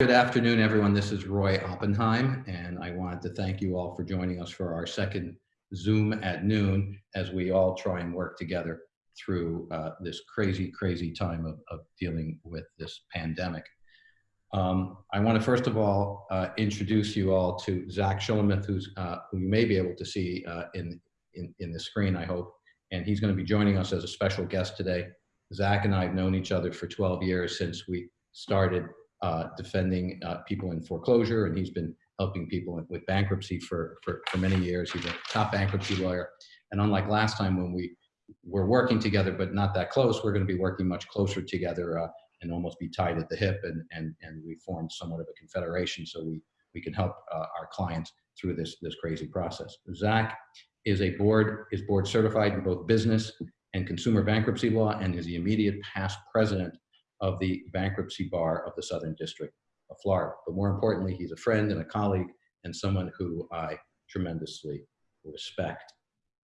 Good afternoon, everyone. This is Roy Oppenheim, and I wanted to thank you all for joining us for our second Zoom at noon as we all try and work together through uh, this crazy, crazy time of, of, dealing with this pandemic. Um, I want to first of all uh, introduce you all to Zach Shelomith, who's, uh, who you may be able to see uh, in, in, in the screen, I hope, and he's going to be joining us as a special guest today. Zach and I have known each other for 12 years since we started uh, defending uh, people in foreclosure, and he's been helping people with bankruptcy for, for, for many years. He's a top bankruptcy lawyer. And unlike last time when we were working together, but not that close, we're going to be working much closer together uh, and almost be tied at the hip. And, and, and we formed somewhat of a confederation so we, we can help uh, our clients through this, this crazy process. Zach is a board, is board certified in both business and consumer bankruptcy law and is the immediate past president of the bankruptcy bar of the Southern District of Florida. But more importantly, he's a friend and a colleague and someone who I tremendously respect.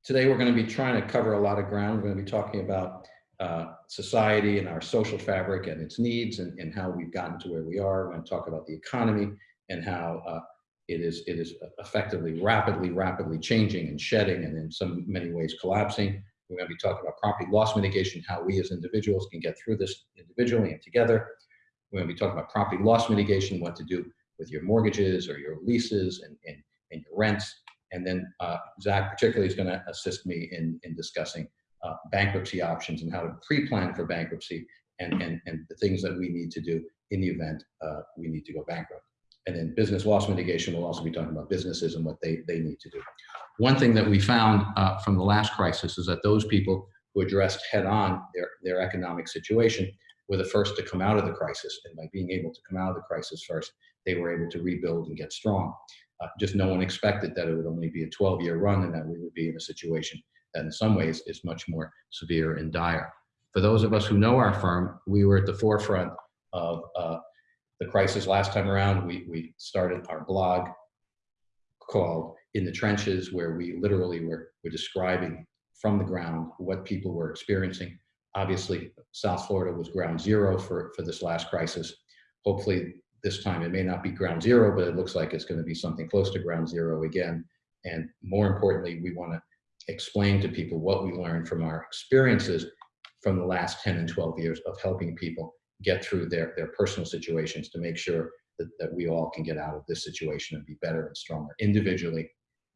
Today, we're going to be trying to cover a lot of ground. We're going to be talking about uh, society and our social fabric and its needs and, and how we've gotten to where we are. We're going to talk about the economy and how uh, it is it is effectively rapidly, rapidly changing and shedding and in some many ways collapsing. We're going to be talking about property loss mitigation, how we as individuals can get through this individually and together. We're going to be talking about property loss mitigation, what to do with your mortgages or your leases and, and, and your rents. And then uh, Zach particularly is going to assist me in, in discussing uh, bankruptcy options and how to pre-plan for bankruptcy and, and, and the things that we need to do in the event uh, we need to go bankrupt. And then business loss mitigation, we'll also be talking about businesses and what they, they need to do. One thing that we found uh, from the last crisis is that those people who addressed head on their, their economic situation were the first to come out of the crisis. And by being able to come out of the crisis first, they were able to rebuild and get strong. Uh, just no one expected that it would only be a 12 year run and that we would be in a situation that in some ways is much more severe and dire. For those of us who know our firm, we were at the forefront of uh, the crisis last time around. We, we started our blog called in the trenches where we literally were, were describing from the ground what people were experiencing. Obviously, South Florida was ground zero for, for this last crisis. Hopefully this time it may not be ground zero, but it looks like it's gonna be something close to ground zero again. And more importantly, we wanna explain to people what we learned from our experiences from the last 10 and 12 years of helping people get through their, their personal situations to make sure that, that we all can get out of this situation and be better and stronger individually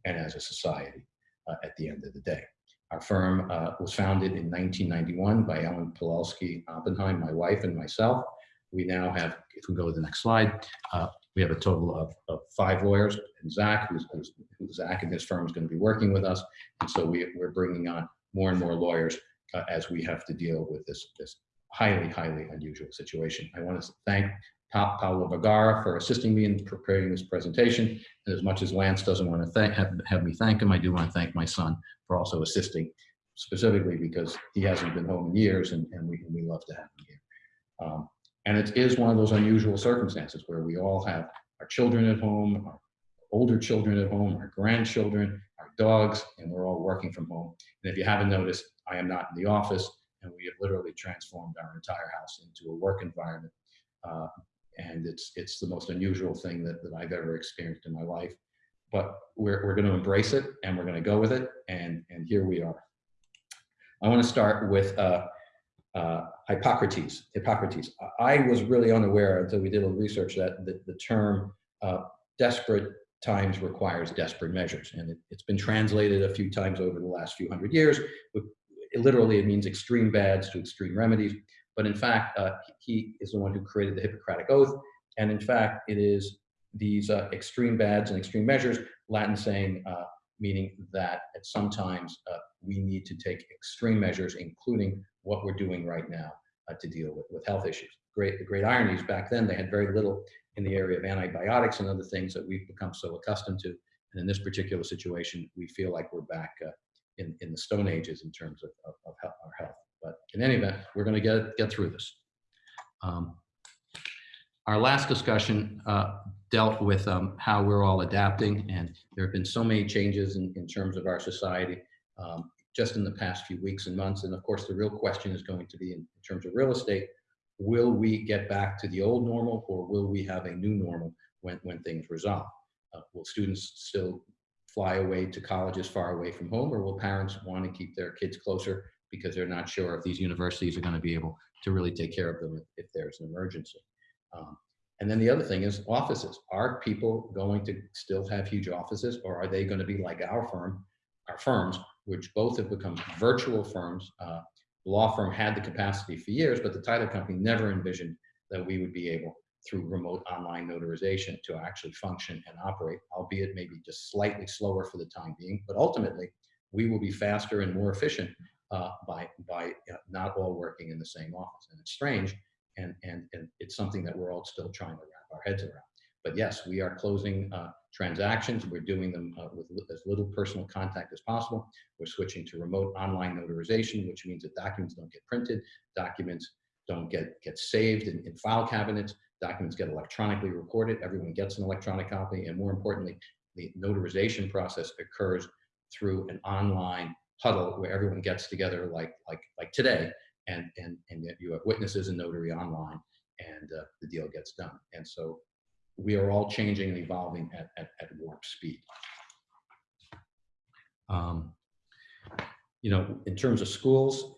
and as a society uh, at the end of the day. Our firm uh, was founded in 1991 by Ellen Pawlowski Oppenheim, my wife, and myself. We now have, if we go to the next slide, uh, we have a total of, of five lawyers, and Zach, who's, who's, Zach and his firm is going to be working with us, and so we, we're bringing on more and more lawyers uh, as we have to deal with this, this highly, highly unusual situation. I want to thank pa Paolo Vergara for assisting me in preparing this presentation. And as much as Lance doesn't want to thank, have, have me thank him, I do want to thank my son for also assisting, specifically because he hasn't been home in years and, and, we, and we love to have him here. Um, and it is one of those unusual circumstances where we all have our children at home, our older children at home, our grandchildren, our dogs, and we're all working from home. And if you haven't noticed, I am not in the office and we have literally transformed our entire house into a work environment uh, and it's it's the most unusual thing that, that I've ever experienced in my life. But we're, we're going to embrace it and we're going to go with it, and, and here we are. I want to start with uh, uh, Hippocrates. Hippocrates. I was really unaware until we did a little research that the, the term uh, desperate times requires desperate measures. And it, has been translated a few times over the last few hundred years. It, literally, it means extreme bads to extreme remedies. But in fact, uh, he is the one who created the Hippocratic Oath. And in fact, it is these uh, extreme bads and extreme measures, Latin saying, uh, meaning that at sometimes uh, we need to take extreme measures, including what we're doing right now uh, to deal with, with health issues. Great, the great irony is back then they had very little in the area of antibiotics and other things that we've become so accustomed to. And in this particular situation, we feel like we're back uh, in, in the Stone Ages in terms of, of, of our health. But in any event, we're going to get, get through this. Um, our last discussion uh, dealt with um, how we're all adapting, and there have been so many changes in, in terms of our society um, just in the past few weeks and months. And of course, the real question is going to be in, in terms of real estate, will we get back to the old normal or will we have a new normal when, when things resolve? Uh, will students still fly away to colleges far away from home or will parents want to keep their kids closer because they're not sure if these universities are going to be able to really take care of them if, there's an emergency. Um, and then the other thing is offices. Are people going to still have huge offices or are they going to be like our firm, our firms, which both have become virtual firms. Uh, law firm had the capacity for years, but the title company never envisioned that we would be able through remote online notarization to actually function and operate, albeit maybe just slightly slower for the time being. But ultimately, we will be faster and more efficient uh, by, by uh, not all working in the same office. And it's strange, and, and, and it's something that we're all still trying to wrap our heads around. But yes, we are closing uh, transactions. We're doing them uh, with as little personal contact as possible. We're switching to remote online notarization, which means that documents don't get printed, documents don't get, get saved in, in file cabinets, documents get electronically recorded, everyone gets an electronic copy, and more importantly, the notarization process occurs through an online huddle where everyone gets together like, like, like today, and, and, and you have witnesses and notary online, and uh, the deal gets done. And so we are all changing and evolving at, at, at warp speed. Um, you know, in terms of schools,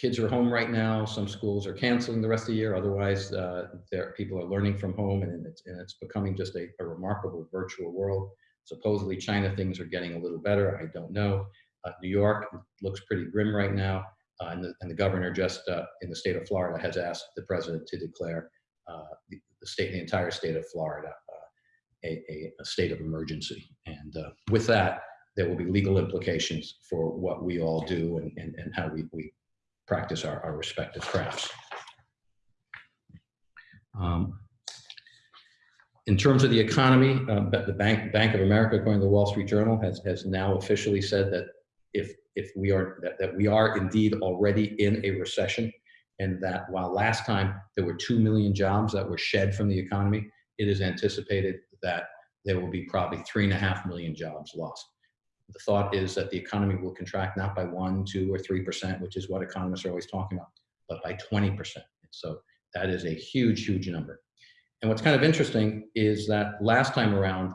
kids are home right now. Some schools are canceling the rest of the year. Otherwise, uh, there people are learning from home, and it's, and it's becoming just a, a, remarkable virtual world. Supposedly, China things are getting a little better. I don't know. Uh, New York looks pretty grim right now, uh, and, the, and the governor just uh, in the state of Florida has asked the president to declare uh, the, the, state, the entire state of Florida, uh, a, a, a, state of emergency. And with that, there will be legal implications for what we all do and, and, and how we, we practice our, our respective crafts. Um, in terms of the economy, uh, the Bank, Bank of America, according to the Wall Street Journal, has, has now officially said that if, if we are, that, that we are indeed already in a recession, and that while last time there were 2 million jobs that were shed from the economy, it is anticipated that there will be probably three and a half million jobs lost the thought is that the economy will contract not by one, two, or 3%, which is what economists are always talking about, but by 20%. So that is a huge, huge number. And what's kind of interesting is that last time around,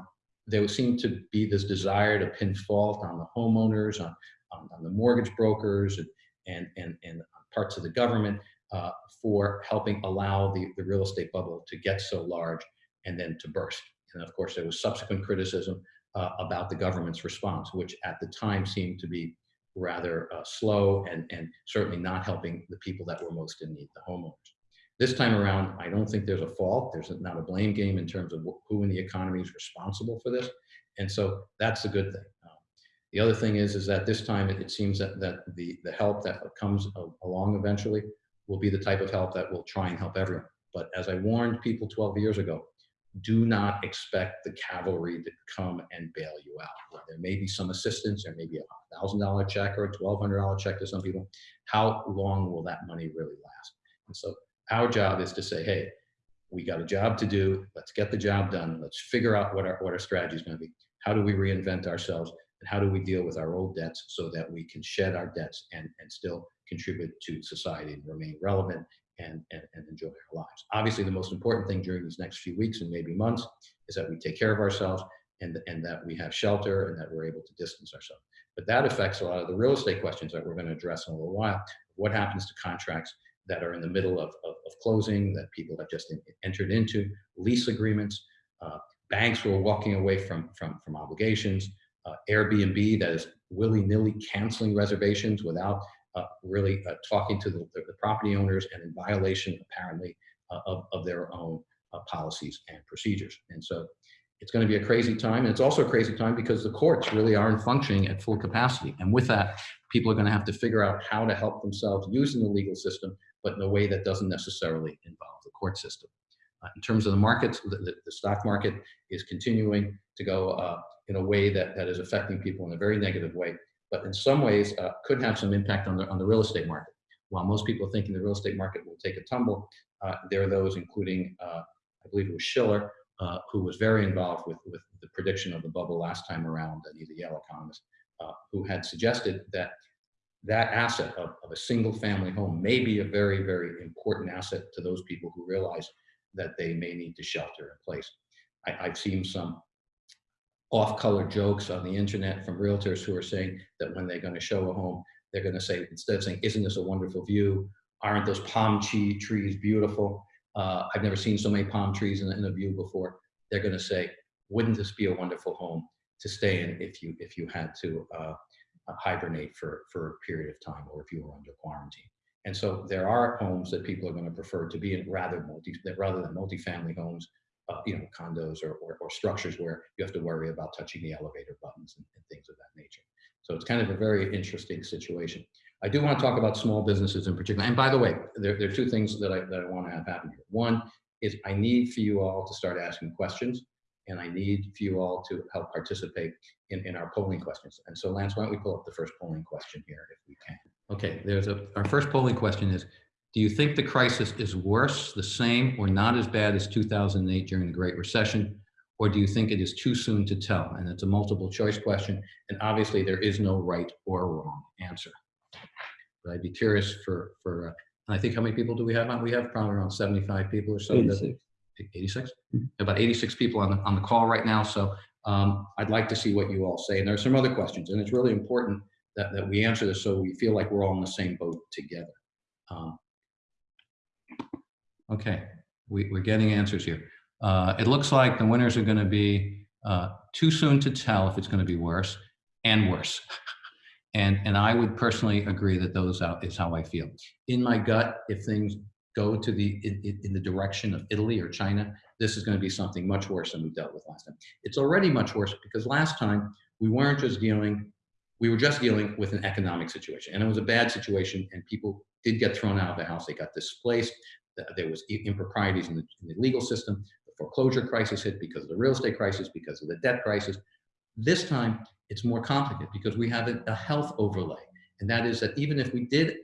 there seemed to be this desire to pin fault on the homeowners, on, on, on the mortgage brokers, and, and, and, and parts of the government uh, for helping allow the, the real estate bubble to get so large and then to burst. And of course, there was subsequent criticism uh, about the government's response, which at the time seemed to be rather uh, slow and, and certainly not helping the people that were most in need, the homeowners. This time around, I don't think there's a fault. There's not a blame game in terms of who in the economy is responsible for this. And so that's a good thing. Um, the other thing is, is that this time it, it seems that, that the, the help that comes along eventually will be the type of help that will try and help everyone. But as I warned people 12 years ago, do not expect the cavalry to come and bail you out. There may be some assistance, there may be a thousand dollar check or a twelve hundred dollar check to some people. How long will that money really last? And so our job is to say, hey, we got a job to do. Let's get the job done. Let's figure out what our what our strategy is going to be. How do we reinvent ourselves? And how do we deal with our old debts so that we can shed our debts and, and still contribute to society and remain relevant and, and, and enjoy our lives. Obviously, the most important thing during these next few weeks and maybe months is that we take care of ourselves and, and that we have shelter and that we're able to distance ourselves. But that affects a lot of the real estate questions that we're going to address in a little while. What happens to contracts that are in the middle of, of, of closing, that people have just in, entered into, lease agreements, uh, banks who are walking away from, from, from obligations, uh, Airbnb that is willy-nilly canceling reservations without really uh, talking to the, the, property owners and in violation, apparently, uh, of, of their own uh, policies and procedures. And so it's going to be a crazy time. And it's also a crazy time because the courts really aren't functioning at full capacity. And with that, people are going to have to figure out how to help themselves using the legal system, but in a way that doesn't necessarily involve the court system. Uh, in terms of the markets, the, the, the, stock market is continuing to go uh, in a way that, that is affecting people in a very negative way but in some ways uh, could have some impact on the, on the real estate market. While most people thinking the real estate market will take a tumble, uh, there are those, including, uh, I believe it was Shiller, uh, who was very involved with, with the prediction of the bubble last time around, and he's a Yale economist, uh, who had suggested that that asset of, of a single family home may be a very, very important asset to those people who realize that they may need to shelter in place. I, I've seen some off-color jokes on the internet from realtors who are saying that when they're going to show a home, they're going to say, instead of saying, isn't this a wonderful view? Aren't those palm tree trees beautiful? Uh, I've never seen so many palm trees in, in a view before. They're going to say, wouldn't this be a wonderful home to stay in if you if you had to uh, hibernate for, for a period of time or if you were under quarantine. And so there are homes that people are going to prefer to be in rather multi rather than multifamily homes, uh, you know, condos or, or, or, structures where you have to worry about touching the elevator buttons and, and, things of that nature. So it's kind of a very interesting situation. I do want to talk about small businesses in particular. And by the way, there, there are two things that I, that I want to have happen here. One is I need for you all to start asking questions and I need for you all to help participate in, in our polling questions. And so Lance, why don't we pull up the first polling question here if we can. Okay, there's a, our first polling question is, do you think the crisis is worse, the same, or not as bad as 2008 during the Great Recession? Or do you think it is too soon to tell? And it's a multiple choice question. And obviously there is no right or wrong answer. But I'd be curious for, for uh, I think how many people do we have on? We have probably around 75 people or so. 86. 86? Mm -hmm. About 86 people on the, on the call right now. So um, I'd like to see what you all say. And there are some other questions, and it's really important that, that we answer this so we feel like we're all in the same boat together. Um, okay, we, are getting answers here. Uh, it looks like the winners are going to be uh, too soon to tell if it's going to be worse and worse. and, and I would personally agree that those out is how I feel. In my gut, if things go to the in, in, the direction of Italy or China, this is going to be something much worse than we dealt with last time. It's already much worse because last time we weren't just dealing, we were just dealing with an economic situation, and it was a bad situation, and people did get thrown out of the house. They got displaced. There was improprieties in the, in the legal system. The foreclosure crisis hit because of the real estate crisis, because of the debt crisis. This time, it's more complicated because we have a, a health overlay, and that is that even if we did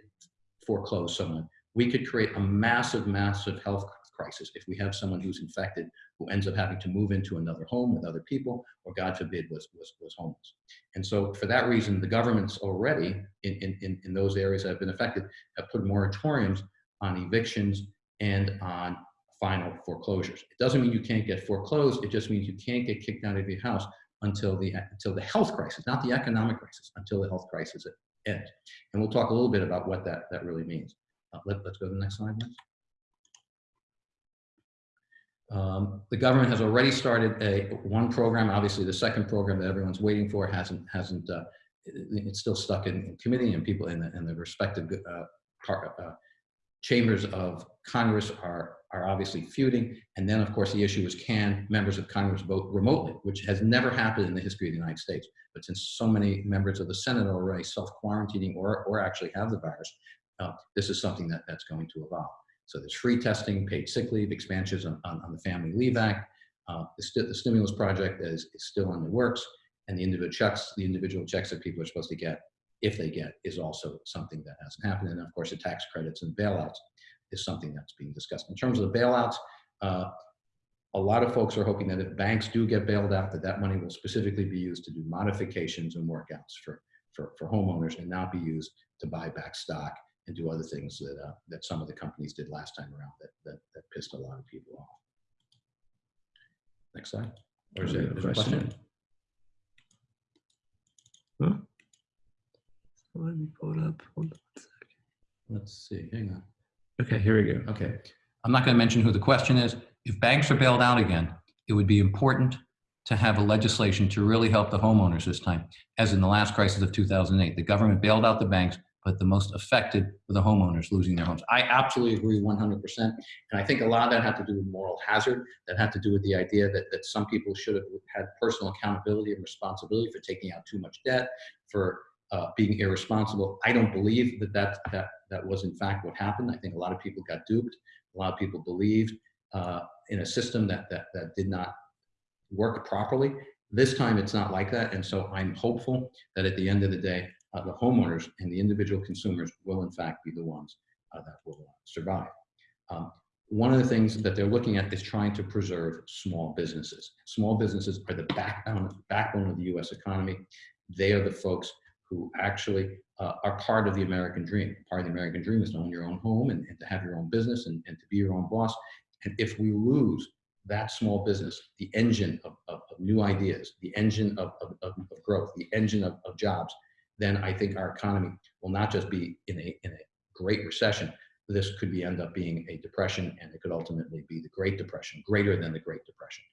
foreclose someone, we could create a massive, massive health crisis if we have someone who's infected who ends up having to move into another home with other people or God forbid was, was, was homeless. And so for that reason, the governments already in, in, in those areas that have been affected have put moratoriums on evictions and on final foreclosures. It doesn't mean you can't get foreclosed. It just means you can't get kicked out of your house until the, until the health crisis, not the economic crisis, until the health crisis ends. And we'll talk a little bit about what that, that really means. Uh, let, us go to the next slide, please. Um, the government has already started a one program. Obviously, the second program that everyone's waiting for hasn't hasn't. Uh, it's still stuck in, in, committee, and people in the, in the respective uh, part, uh, chambers of Congress are are obviously feuding. And then, of course, the issue is can members of Congress vote remotely, which has never happened in the history of the United States. But since so many members of the Senate are already self-quarantining or or actually have the virus, uh, this is something that, that's going to evolve. So there's free testing, paid sick leave, expansions on, on, on the Family Leave Act. Uh, the, st the, stimulus project is, is still in the works, and the individual checks, the individual checks that people are supposed to get, if they get, is also something that hasn't happened. And of course, the tax credits and bailouts is something that's being discussed. In terms of the bailouts, uh, a lot of folks are hoping that if banks do get bailed out, that that money will specifically be used to do modifications and workouts for, for, for homeowners and not be used to buy back stock and do other things that uh, that some of the companies did last time around that that, that pissed a lot of people off. Next slide. Or is there, a question? Huh? Let me pull it up. Hold on a second. Let's see. Hang on. Okay, here we go. Okay. I'm not going to mention who the question is. If banks are bailed out again, it would be important to have a legislation to really help the homeowners this time, as in the last crisis of 2008. The government bailed out the banks, but the most affected were the homeowners losing their homes. I absolutely agree 100%. And I think a lot of that had to do with moral hazard. That had to do with the idea that, that some people should have had personal accountability and responsibility for taking out too much debt, for uh, being irresponsible. I don't believe that, that that that was in fact what happened. I think a lot of people got duped. A lot of people believed uh, in a system that, that, that did not work properly. This time it's not like that. And so I'm hopeful that at the end of the day, uh, the homeowners and the individual consumers will in fact be the ones uh, that will uh, survive. Um, one of the things that they're looking at is trying to preserve small businesses. Small businesses are the backbone, backbone of the US economy. They are the folks who actually uh, are part of the American dream. Part of the American dream is to own your own home and, and to have your own business and, and to be your own boss. And if we lose that small business, the engine of, of, of new ideas, the engine of, of, growth, the engine of, of jobs, then I think our economy will not just be in a, in a great recession, this could be end up being a depression and it could ultimately be the Great Depression, greater than the Great Depression.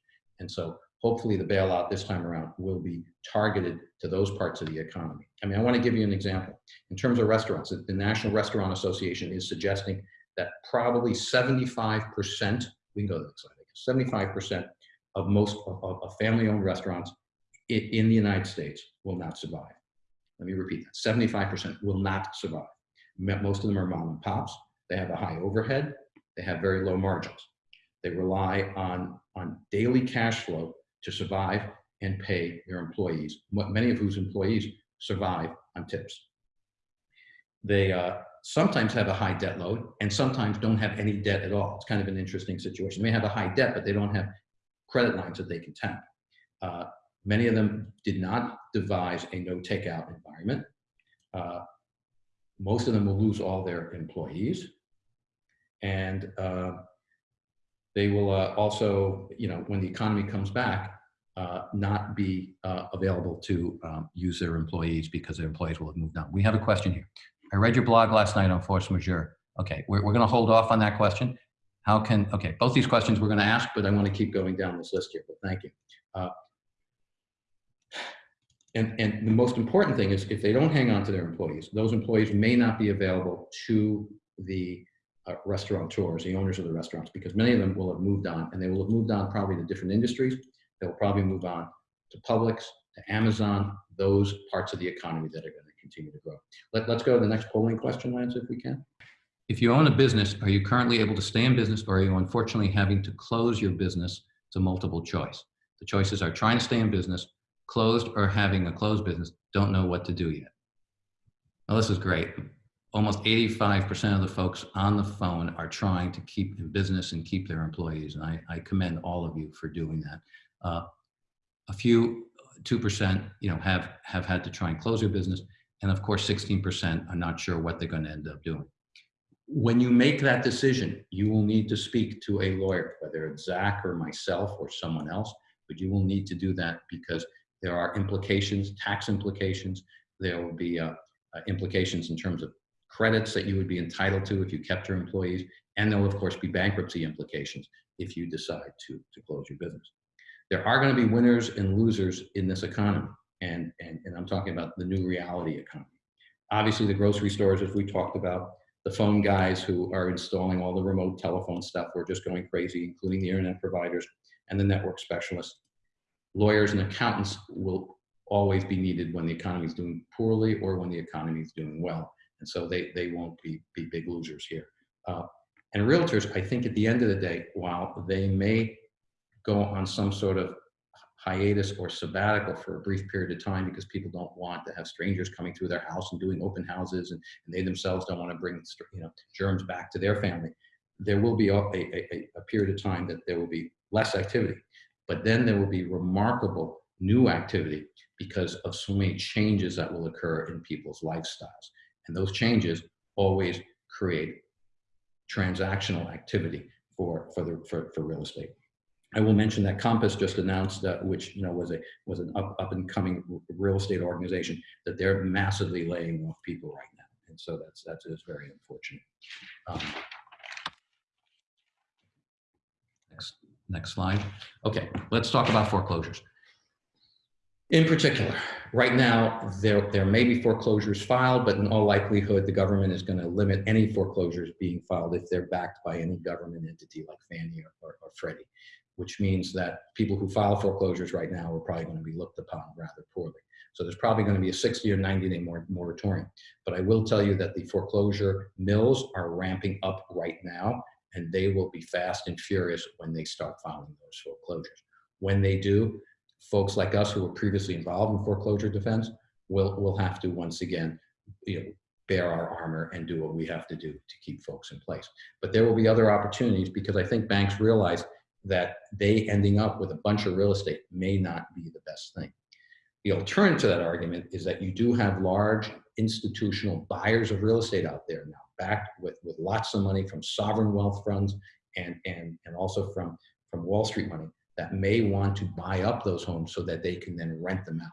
And so hopefully the bailout this time around will be targeted to those parts of the economy. I mean, I want to give you an example. In terms of restaurants, the National Restaurant Association is suggesting that probably 75%, we can go to the next slide, 75% of most of, family-owned restaurants in, in the United States will not survive. Let me repeat that, 75% will not survive. Most of them are mom and pops. They have a high overhead. They have very low margins. They rely on, on daily cash flow to survive and pay their employees, many of whose employees survive on tips. They uh, sometimes have a high debt load and sometimes don't have any debt at all. It's kind of an interesting situation. They may have a high debt, but they don't have credit lines that they can tap. Uh, many of them did not devise a no takeout environment. Uh, most of them will lose all their employees. And uh, they will uh, also, you know, when the economy comes back, uh, not be uh, available to um, use their employees because their employees will have moved on. We have a question here. I read your blog last night on force majeure. Okay, we're, we're going to hold off on that question. How can, okay, both these questions we're going to ask, but I want to keep going down this list here, but thank you. Uh, and, and the most important thing is if they don't hang on to their employees, those employees may not be available to the uh, restaurateurs, the owners of the restaurants, because many of them will have moved on and they will have moved on probably to different industries. They'll probably move on to Publix, to Amazon, those parts of the economy that are going to continue to grow. Let, let's go to the next polling question, Lance, if we can. If you own a business, are you currently able to stay in business or are you unfortunately having to close your business to multiple choice? The choices are trying to stay in business, closed or having a closed business, don't know what to do yet. Well, this is great. Almost 85% of the folks on the phone are trying to keep in business and keep their employees. And I, I commend all of you for doing that. Uh, a few, 2%, you know, have, have had to try and close their business. And of course, 16% are not sure what they're going to end up doing. When you make that decision, you will need to speak to a lawyer, whether it's Zach or myself or someone else, but you will need to do that because there are implications, tax implications. There will be uh, uh, implications in terms of credits that you would be entitled to if you kept your employees. And there will, of course, be bankruptcy implications if you decide to, to close your business. There are going to be winners and losers in this economy. And, and, and I'm talking about the new reality economy. Obviously, the grocery stores, as we talked about, the phone guys who are installing all the remote telephone stuff, we're just going crazy, including the internet providers and the network specialists lawyers and accountants will always be needed when the economy is doing poorly or when the economy is doing well. And so they, they won't be, be big losers here. Uh, and realtors, I think at the end of the day, while they may go on some sort of hiatus or sabbatical for a brief period of time because people don't want to have strangers coming through their house and doing open houses and, and they themselves don't want to bring you know, germs back to their family. There will be a, a, a period of time that there will be less activity. But then there will be remarkable new activity because of so many changes that will occur in people's lifestyles. And those changes always create transactional activity for, for, the, for, for real estate. I will mention that Compass just announced that, which you know was a was an up, up and coming real estate organization, that they're massively laying off people right now, and so that's that's is very unfortunate. Um, next. Next slide. Okay, let's talk about foreclosures. In particular, right now, there, there may be foreclosures filed, but in all likelihood, the government is going to limit any foreclosures being filed if they're backed by any government entity like Fannie or, or, or Freddie, which means that people who file foreclosures right now are probably going to be looked upon rather poorly. So there's probably going to be a 60 or 90 day moratorium. But I will tell you that the foreclosure mills are ramping up right now and they will be fast and furious when they start filing those foreclosures. When they do, folks like us who were previously involved in foreclosure defense will will have to once again you know, bear our armor and do what we have to do to keep folks in place. But there will be other opportunities because I think banks realize that they ending up with a bunch of real estate may not be the best thing. The alternative to that argument is that you do have large institutional buyers of real estate out there now, backed with, with lots of money from sovereign wealth funds and, and, and also from, from Wall Street money that may want to buy up those homes so that they can then rent them out.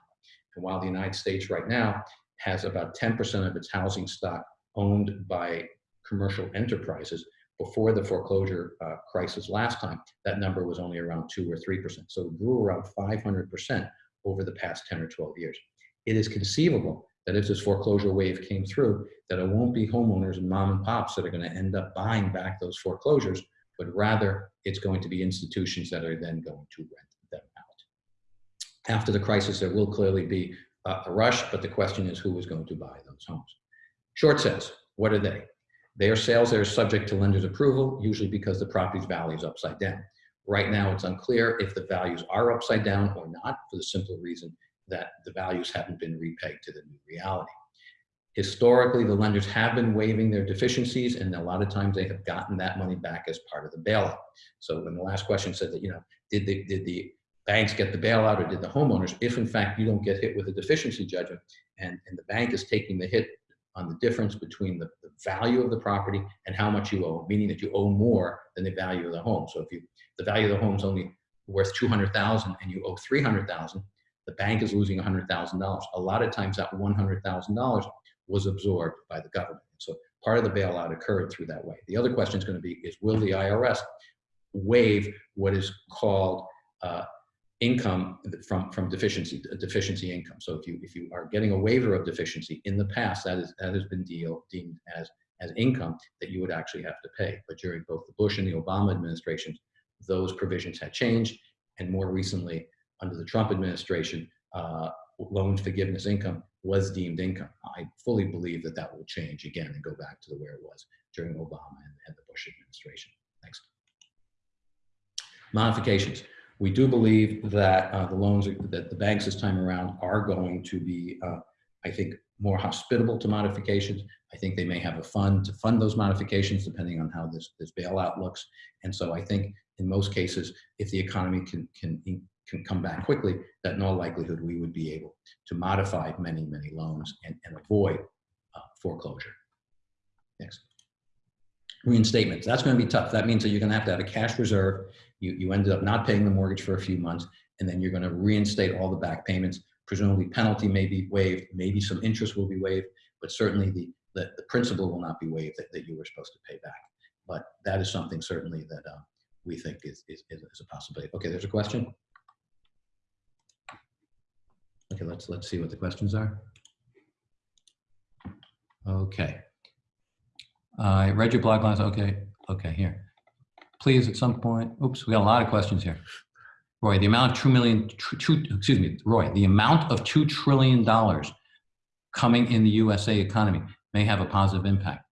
And while the United States right now has about 10% of its housing stock owned by commercial enterprises, before the foreclosure uh, crisis last time, that number was only around two or 3%. So it grew around 500% over the past 10 or 12 years. It is conceivable that if this foreclosure wave came through, that it won't be homeowners and mom and pops that are gonna end up buying back those foreclosures, but rather it's going to be institutions that are then going to rent them out. After the crisis, there will clearly be a rush, but the question is who is going to buy those homes? Short sales, what are they? They are sales that are subject to lender's approval, usually because the property's value is upside down. Right now, it's unclear if the values are upside down or not for the simple reason that the values haven't been repegged to the new reality. Historically, the lenders have been waiving their deficiencies and a lot of times they have gotten that money back as part of the bailout. So when the last question said that, you know, did the, did the banks get the bailout or did the homeowners, if in fact you don't get hit with a deficiency judgment and, and the bank is taking the hit on the difference between the, the value of the property and how much you owe, meaning that you owe more than the value of the home. So if you, the value of the home is only worth 200,000 and you owe 300,000, the bank is losing $100,000. A lot of times that $100,000 was absorbed by the government. So part of the bailout occurred through that way. The other question is going to be is will the IRS waive what is called uh, income from from deficiency deficiency income. So if you if you are getting a waiver of deficiency in the past, that is that has been deal, deemed as as income that you would actually have to pay. But during both the Bush and the Obama administrations, those provisions had changed, and more recently under the Trump administration, uh, loan forgiveness income was deemed income. I fully believe that that will change again and go back to the where it was during Obama and, and the Bush administration. Next. Modifications. We do believe that uh, the loans that the banks this time around are going to be, uh, I think, more hospitable to modifications. I think they may have a fund to fund those modifications depending on how this, this bailout looks. And so I think in most cases, if the economy can, can, can come back quickly, that in all likelihood we would be able to modify many, many loans and, and avoid uh, foreclosure. Next. Reinstatements, that's gonna be tough. That means that you're gonna have to have a cash reserve. You, you ended up not paying the mortgage for a few months, and then you're gonna reinstate all the back payments. Presumably penalty may be waived, maybe some interest will be waived, but certainly the, the, the principal will not be waived that, that you were supposed to pay back. But that is something certainly that uh, we think is, is, is a possibility. Okay, there's a question. Okay, let's, let's see what the questions are. Okay. I read your blog lines. Okay, okay, here. Please, at some point, oops, we got a lot of questions here. Roy, the amount of two million, tr two, excuse me, Roy, the amount of $2 trillion coming in the USA economy may have a positive impact.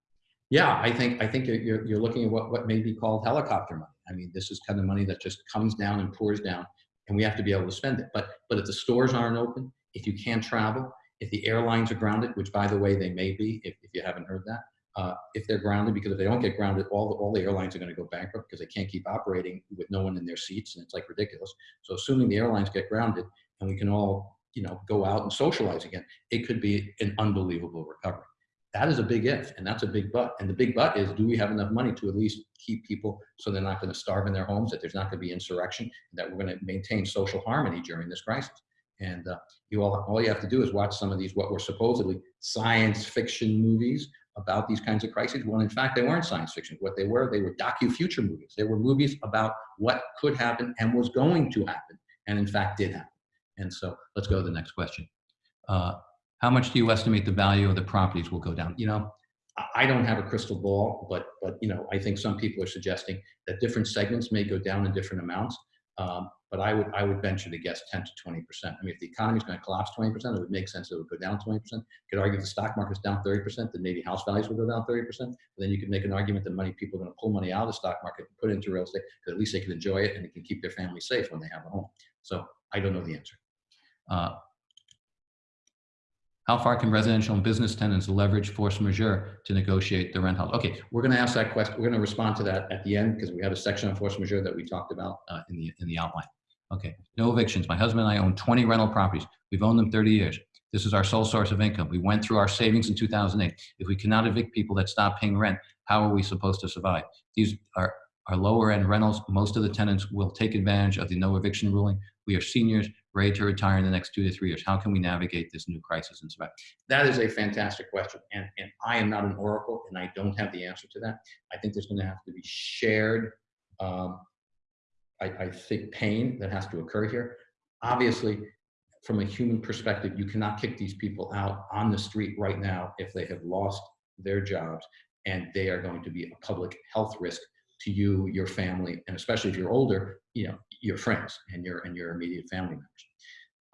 Yeah, I think, I think you're, you're, you're looking at what, what may be called helicopter money. I mean, this is kind of money that just comes down and pours down and we have to be able to spend it. But, but if the stores aren't open, if you can't travel, if the airlines are grounded, which by the way, they may be, if, if you haven't heard that, uh, if they're grounded, because if they don't get grounded, all the, all the airlines are going to go bankrupt because they can't keep operating with no one in their seats, and it's like ridiculous. So assuming the airlines get grounded and we can all, you know, go out and socialize again, it could be an unbelievable recovery. That is a big if, and that's a big but. And the big but is, do we have enough money to at least keep people so they're not going to starve in their homes, that there's not going to be insurrection, that we're going to maintain social harmony during this crisis? And uh, you all, all you have to do is watch some of these what were supposedly science fiction movies about these kinds of crises. Well, in fact, they weren't science fiction. What they were, they were docu-future movies. They were movies about what could happen and was going to happen, and in fact did happen. And so let's go to the next question. Uh, how much do you estimate the value of the properties will go down? You know, I don't have a crystal ball, but but you know, I think some people are suggesting that different segments may go down in different amounts. Um, but I would I would venture to guess 10 to 20 percent. I mean, if the economy is going to collapse 20 percent, it would make sense it would go down 20 percent. Could argue if the stock market's down 30 percent, then maybe house values will go down 30 percent. Then you could make an argument that money people are going to pull money out of the stock market and put it into real estate because at least they can enjoy it and they can keep their family safe when they have a home. So I don't know the answer. Uh, how far can residential and business tenants leverage force majeure to negotiate the rent house? Okay, we're going to ask that question. We're going to respond to that at the end because we have a section on force majeure that we talked about uh, in the in the outline. Okay, no evictions. My husband and I own 20 rental properties. We've owned them 30 years. This is our sole source of income. We went through our savings in 2008. If we cannot evict people that stop paying rent, how are we supposed to survive? These are, are lower end rentals. Most of the tenants will take advantage of the no eviction ruling. We are seniors ready to retire in the next two to three years. How can we navigate this new crisis and survive? That is a fantastic question. And, and I am not an oracle and I don't have the answer to that. I think there's going to have to be shared, um, I, I think, pain that has to occur here. Obviously, from a human perspective, you cannot kick these people out on the street right now if they have lost their jobs and they are going to be a public health risk to you, your family, and especially if you're older, you know, your friends and your and your immediate family members.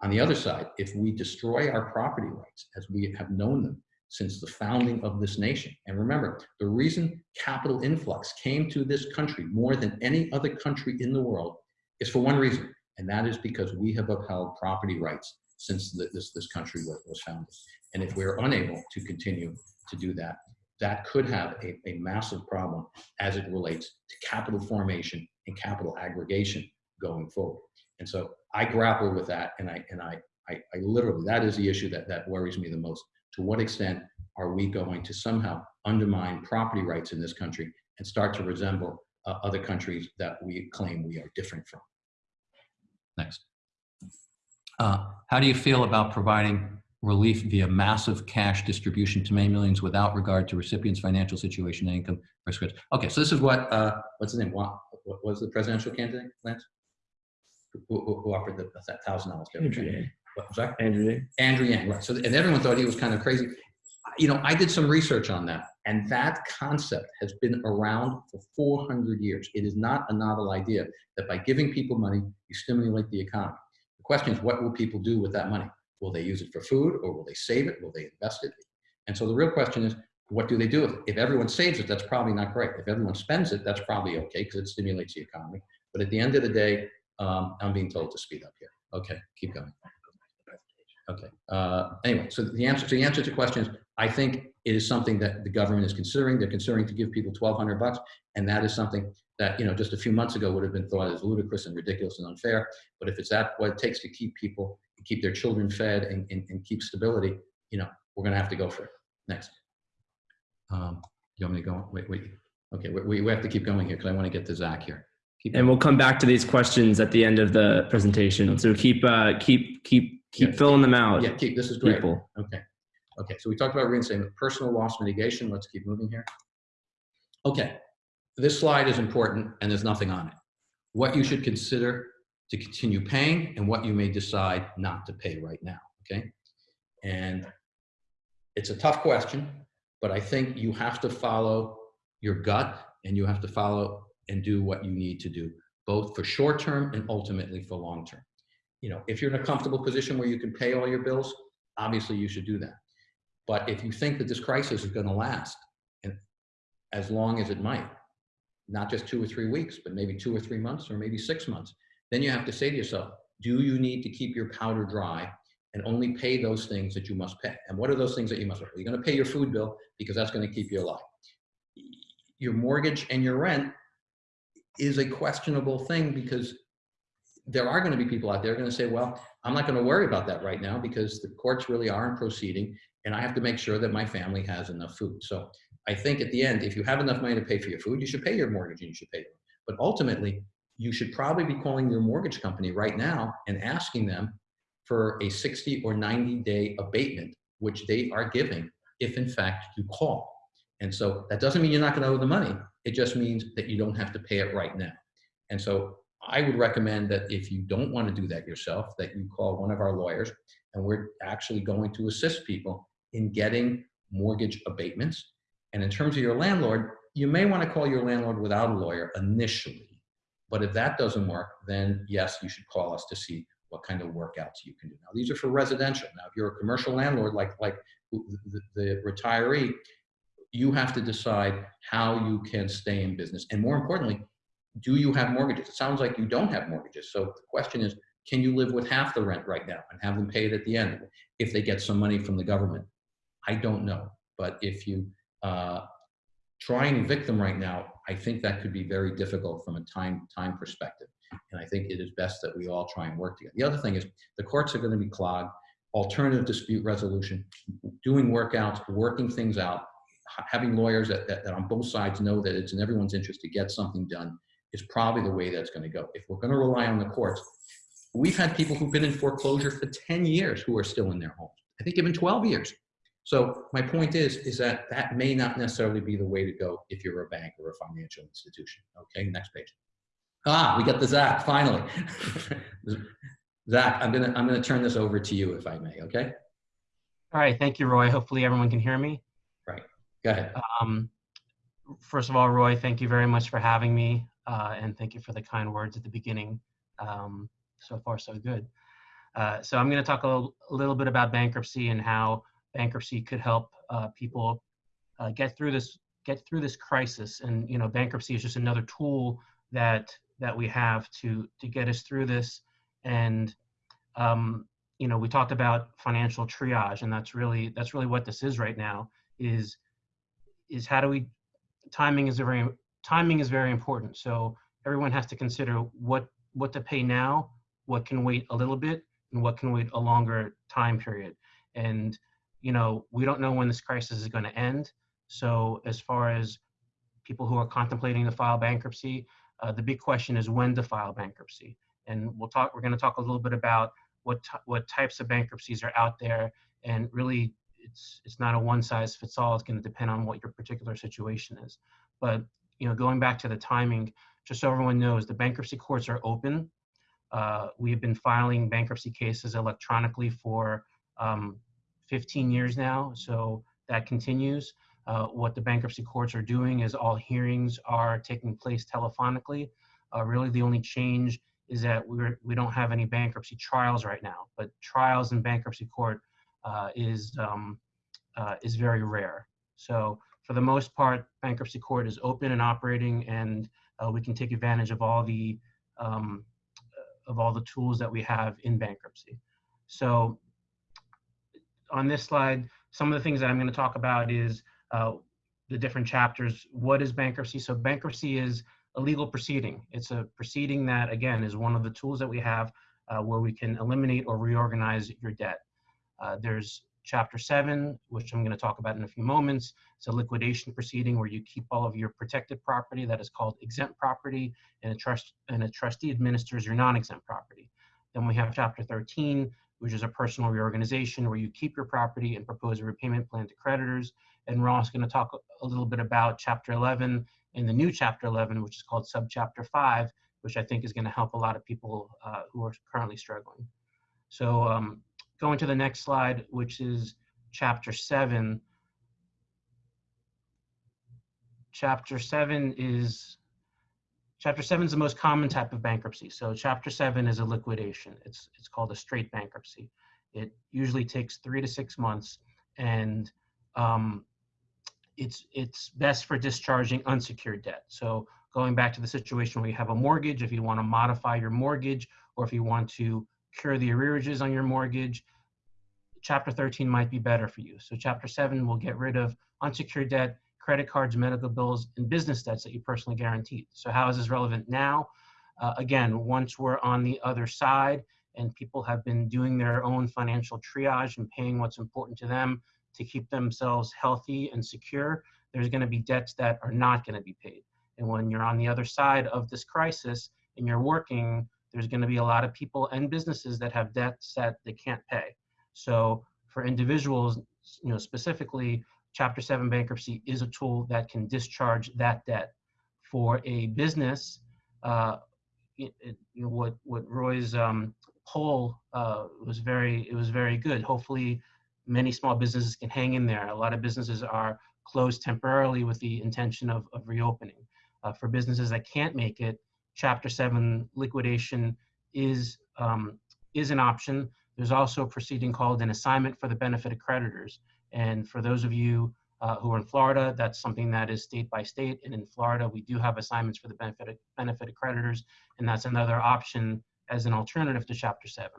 On the other side, if we destroy our property rights as we have known them since the founding of this nation, and remember, the reason capital influx came to this country more than any other country in the world is for one reason, and that is because we have upheld property rights since the, this, this country was, was founded. And if we're unable to continue to do that, that could have a, a massive problem as it relates to capital formation and capital aggregation going forward. And so I grapple with that and I, and I, I, I literally, that is the issue that, that worries me the most. To what extent are we going to somehow undermine property rights in this country and start to resemble uh, other countries that we claim we are different from? Next. Uh, how do you feel about providing relief via massive cash distribution to many millions without regard to recipients' financial situation and income prescription? Okay, so this is what, uh, what's his name? What, what was the presidential candidate, Lance? Who, who, who offered the thousand dollars? Andrew Yang. What was that? Andrew Yang. Andrew Yang, right. So, and everyone thought he was kind of crazy. You know, I did some research on that, and that concept has been around for 400 years. It is not a novel idea that by giving people money, you stimulate the economy. The question is, what will people do with that money? Will they use it for food, or will they save it? Will they invest it? And so the real question is, what do they do with it? If everyone saves it, that's probably not great. If everyone spends it, that's probably okay because it stimulates the economy. But at the end of the day, um, I'm being told to speed up here. Okay, keep going. Okay. Uh, anyway, so the answer, so the answer to questions, I think it is something that the government is considering. They're considering to give people 1,200 bucks, and that is something that you know just a few months ago would have been thought as ludicrous and ridiculous and unfair. But if it's that what it takes to keep people, keep their children fed, and, and, and keep stability, you know, we're going to have to go for it. Next. Um, you want me to go? Wait, wait. Okay, we, we have to keep going here because I want to get to Zach here. Keep And we'll come back to these questions at the end of the presentation. So keep, uh, keep, keep, keep Yeah. filling them out. Yeah, keep, this is great. People. Okay. Okay, so we talked about reinstatement, personal loss mitigation. Let's keep moving here. Okay, this slide is important and there's nothing on it. What you should consider to continue paying and what you may decide not to pay right now, okay? And it's a tough question, but I think you have to follow your gut and you have to follow and do what you need to do, both for short term and ultimately for long term. You know, if you're in a comfortable position where you can pay all your bills, obviously you should do that. But if you think that this crisis is going to last and as long as it might, not just two or three weeks, but maybe two or three months or maybe six months, then you have to say to yourself, do you need to keep your powder dry and only pay those things that you must pay? And what are those things that you must pay? You're going to pay your food bill because that's going to keep you alive. Your mortgage and your rent is a questionable thing because there are going to be people out there going to say, well, I'm not going to worry about that right now because the courts really aren't proceeding and I have to make sure that my family has enough food. So I think at the end, if you have enough money to pay for your food, you should pay your mortgage and you should pay them. But ultimately, you should probably be calling your mortgage company right now and asking them for a 60 or 90 day abatement, which they are giving if in fact you call. And so that doesn't mean you're not going to owe the money. It just means that you don't have to pay it right now. And so I would recommend that if you don't want to do that yourself, that you call one of our lawyers and we're actually going to assist people in getting mortgage abatements. And in terms of your landlord, you may want to call your landlord without a lawyer initially. But if that doesn't work, then yes, you should call us to see what kind of workouts you can do. Now, these are for residential. Now, if you're a commercial landlord, like, like the, the retiree, you have to decide how you can stay in business. And more importantly, do you have mortgages? It sounds like you don't have mortgages. So the question is, can you live with half the rent right now and have them pay it at the end if they get some money from the government? I don't know. But if you uh, try and evict them right now, I think that could be very difficult from a time time perspective. And I think it is best that we all try and work together. The other thing is the courts are going to be clogged, alternative dispute resolution, doing workouts, working things out, having lawyers that, that, that on both sides know that it's in everyone's interest to get something done is probably the way that's going to go. If we're going to rely on the courts, we've had people who've been in foreclosure for 10 years who are still in their homes. I think even 12 years. So my point is, is that that may not necessarily be the way to go if you're a bank or a financial institution. Okay, next page. Ah, we got the Zach, finally. Zach, I'm gonna, I'm gonna turn this over to you if I may, okay? All right, thank you, Roy. Hopefully everyone can hear me. Go ahead. Um, first of all, Roy, thank you very much for having me, uh, and thank you for the kind words at the beginning. Um, so far, so good. Uh, so I'm going to talk a little, a little bit about bankruptcy and how bankruptcy could help uh, people uh, get through this get through this crisis. And you know, bankruptcy is just another tool that that we have to to get us through this. And um, you know, we talked about financial triage, and that's really that's really what this is right now. Is is how do we timing is a very timing is very important. So everyone has to consider what what to pay now what can wait a little bit and what can wait a longer time period. And you know we don't know when this crisis is going to end. So as far as people who are contemplating to file bankruptcy uh, the big question is when to file bankruptcy. And we'll talk we're going to talk a little bit about what what types of bankruptcies are out there and really it's it's not a one size fits all. It's going to depend on what your particular situation is. But you know, going back to the timing, just so everyone knows, the bankruptcy courts are open. Uh, we have been filing bankruptcy cases electronically for um, 15 years now, so that continues. Uh, what the bankruptcy courts are doing is all hearings are taking place telephonically. Uh, really, the only change is that we're, we don't have any bankruptcy trials right now, but trials in bankruptcy court is um, uh, is very rare. So for the most part, bankruptcy court is open and operating, and uh, we can take advantage of all the um, of all the tools that we have in bankruptcy. So on this slide, some of the things that I'm going to talk about is uh, the different chapters. What is bankruptcy? So bankruptcy is a legal proceeding. It's a proceeding that, again, is one of the tools that we have uh, where we can eliminate or reorganize your debt. Uh, there's chapter seven, which I'm going to talk about in a few moments. It's a liquidation proceeding where you keep all of your protected property that is called exempt property and a trust and a trustee administers your non-exempt property. Then we have chapter 13, which is a personal reorganization where you keep your property and propose a repayment plan to creditors. And we're also going to talk a little bit about chapter 11 and the new chapter 11, which is called subchapter 5, which I think is going to help a lot of people uh, who are currently struggling. So um, going to the next slide, which is chapter 7. Chapter 7 is Chapter 7 is the most common type of bankruptcy. So chapter 7 is a liquidation. It's it's called a straight bankruptcy. It usually takes 3 to 6 months and um, it's it's best for discharging unsecured debt. So going back to the situation where you have a mortgage, if you want to modify your mortgage or if you want to cure the arrearages on your mortgage, chapter 13 might be better for you. So chapter 7 will get rid of unsecured debt, credit cards, medical bills, and business debts that you personally guaranteed. So how is this relevant now? Uh, again, once we're on the other side and people have been doing their own financial triage and paying what's important to them to keep themselves healthy and secure, there's going to be debts that are not going to be paid. And when you're on the other side of this crisis and you're working, there's going to be a lot of people and businesses that have debts that they can't pay. So for individuals, you know, specifically, Chapter 7 bankruptcy is a tool that can discharge that debt. For a business, uh, it, it, you know, what what Roy's um, poll uh, was very it was very good. Hopefully, many small businesses can hang in there. A lot of businesses are closed temporarily with the intention of, of reopening. Uh, for businesses that can't make it, Chapter 7 liquidation is um, is an option. There's also a proceeding called an assignment for the benefit of creditors. And for those of you uh, who are in Florida, that's something that is state by state. And in Florida, we do have assignments for the benefit of, benefit of creditors, and that's another option as an alternative to Chapter 7.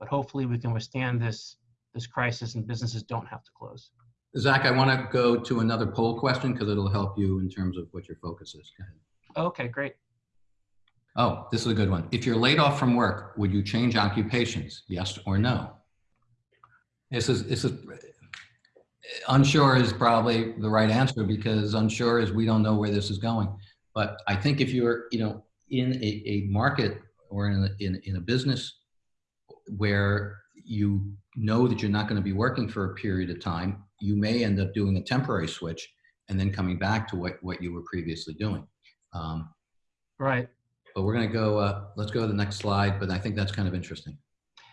But hopefully, we can withstand this this crisis, and businesses don't have to close. Zach, I want to go to another poll question because it'll help you in terms of what your focus is. Go ahead. Okay, great. Oh, this is a good one. If you're laid off from work, would you change occupations? Yes or no? This is, this is, unsure is probably the right answer because unsure is we don't know where this is going. But I think if you're, you know, in a, a market or in a, in, in a business where you know that you're not going to be working for a period of time, you may end up doing a temporary switch and then coming back to what, what you were previously doing. Um, Right. But we're going to go, uh, let's go to the next slide, but I think that's kind of interesting.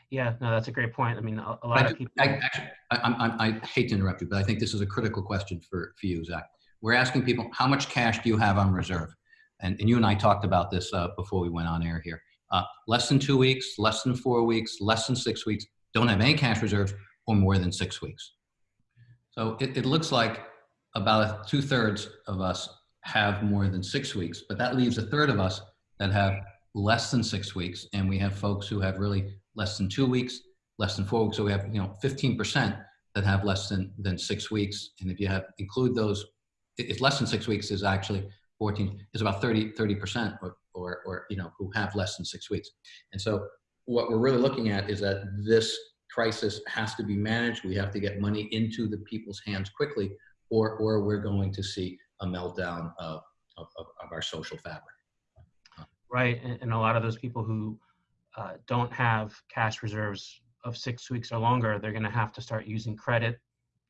Yeah, no, that's a great point. I mean, a, a lot I, of people. I, actually, I, I'm- I'm- I hate to interrupt you, but I think this is a critical question for, for you, Zach. We're asking people, how much cash do you have on reserve? And, and you and I talked about this uh, before we went on air here. Uh, less than two weeks, less than four weeks, less than six weeks, don't have any cash reserves, or more than six weeks. So it, it looks like about two thirds of us have more than six weeks, but that leaves a third of us that have less than six weeks. And we have folks who have really less than two weeks, less than four weeks. So we have, you know, 15% that have less than, than six weeks. And if you have, include those, i- if less than six weeks is actually 14, is about 30, 30% or, or, or, you know, who have less than six weeks. And so what we're really looking at is that this crisis has to be managed. We have to get money into the people's hands quickly or, or we're going to see a meltdown of, of of our social fabric. Right, and, and a lot of those people who uh, don't have cash reserves of six weeks or longer, they're going to have to start using credit.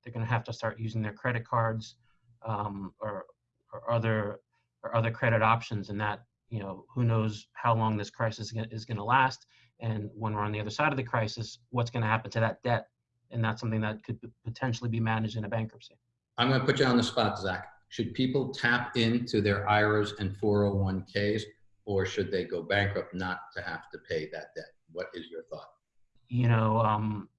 They're going to have to start using their credit cards um, or, or other or other credit options, and that you know who knows how long this crisis is going to last, and when we're on the other side of the crisis, what's going to happen to that debt, and that's something that could potentially be managed in a bankruptcy. I'm going to put you on the spot, Zach. Should people tap into their IRAs and 401ks, or should they go bankrupt not to have to pay that debt? What is your thought? you know, um,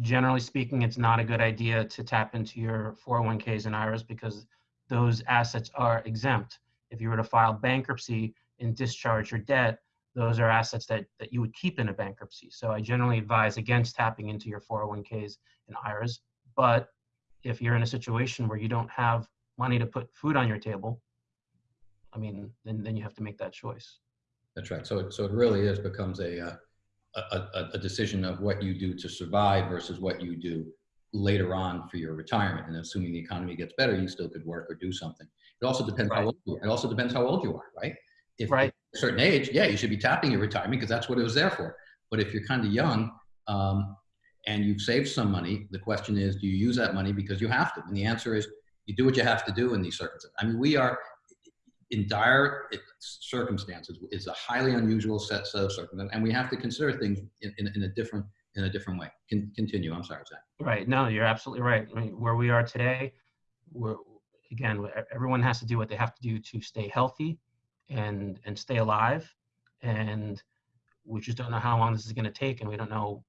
generally speaking, it's not a good idea to tap into your 401ks and IRAs because those assets are exempt. If you were to file bankruptcy and discharge your debt, those are assets that, that you would keep in a bankruptcy. So I generally advise against tapping into your 401ks and IRAs. But if you're in a situation where you don't have money to put food on your table, I mean, then, then you have to make that choice. That's right. So, so it really is becomes a, uh, a, a, a decision of what you do to survive versus what you do later on for your retirement. And assuming the economy gets better, you still could work or do something. It also depends how old you are. It also depends how old you are, right? If Right. at a certain age, yeah, you should be tapping your retirement because that's what it was there for. But if you're kind of young um, and you've saved some money, the question is, do you use that money because you have to? And the answer is, you do what you have to do in these circumstances. I mean, we are in dire circumstances. is a highly unusual set of circumstances, and we have to consider things in, in, in a different in a different way. Can continue. I'm sorry, Zach. Right. No, you're absolutely right. I mean, where we are today, we're again, everyone has to do what they have to do to stay healthy and and stay alive. And we just don't know how long this is going to take, and we don't know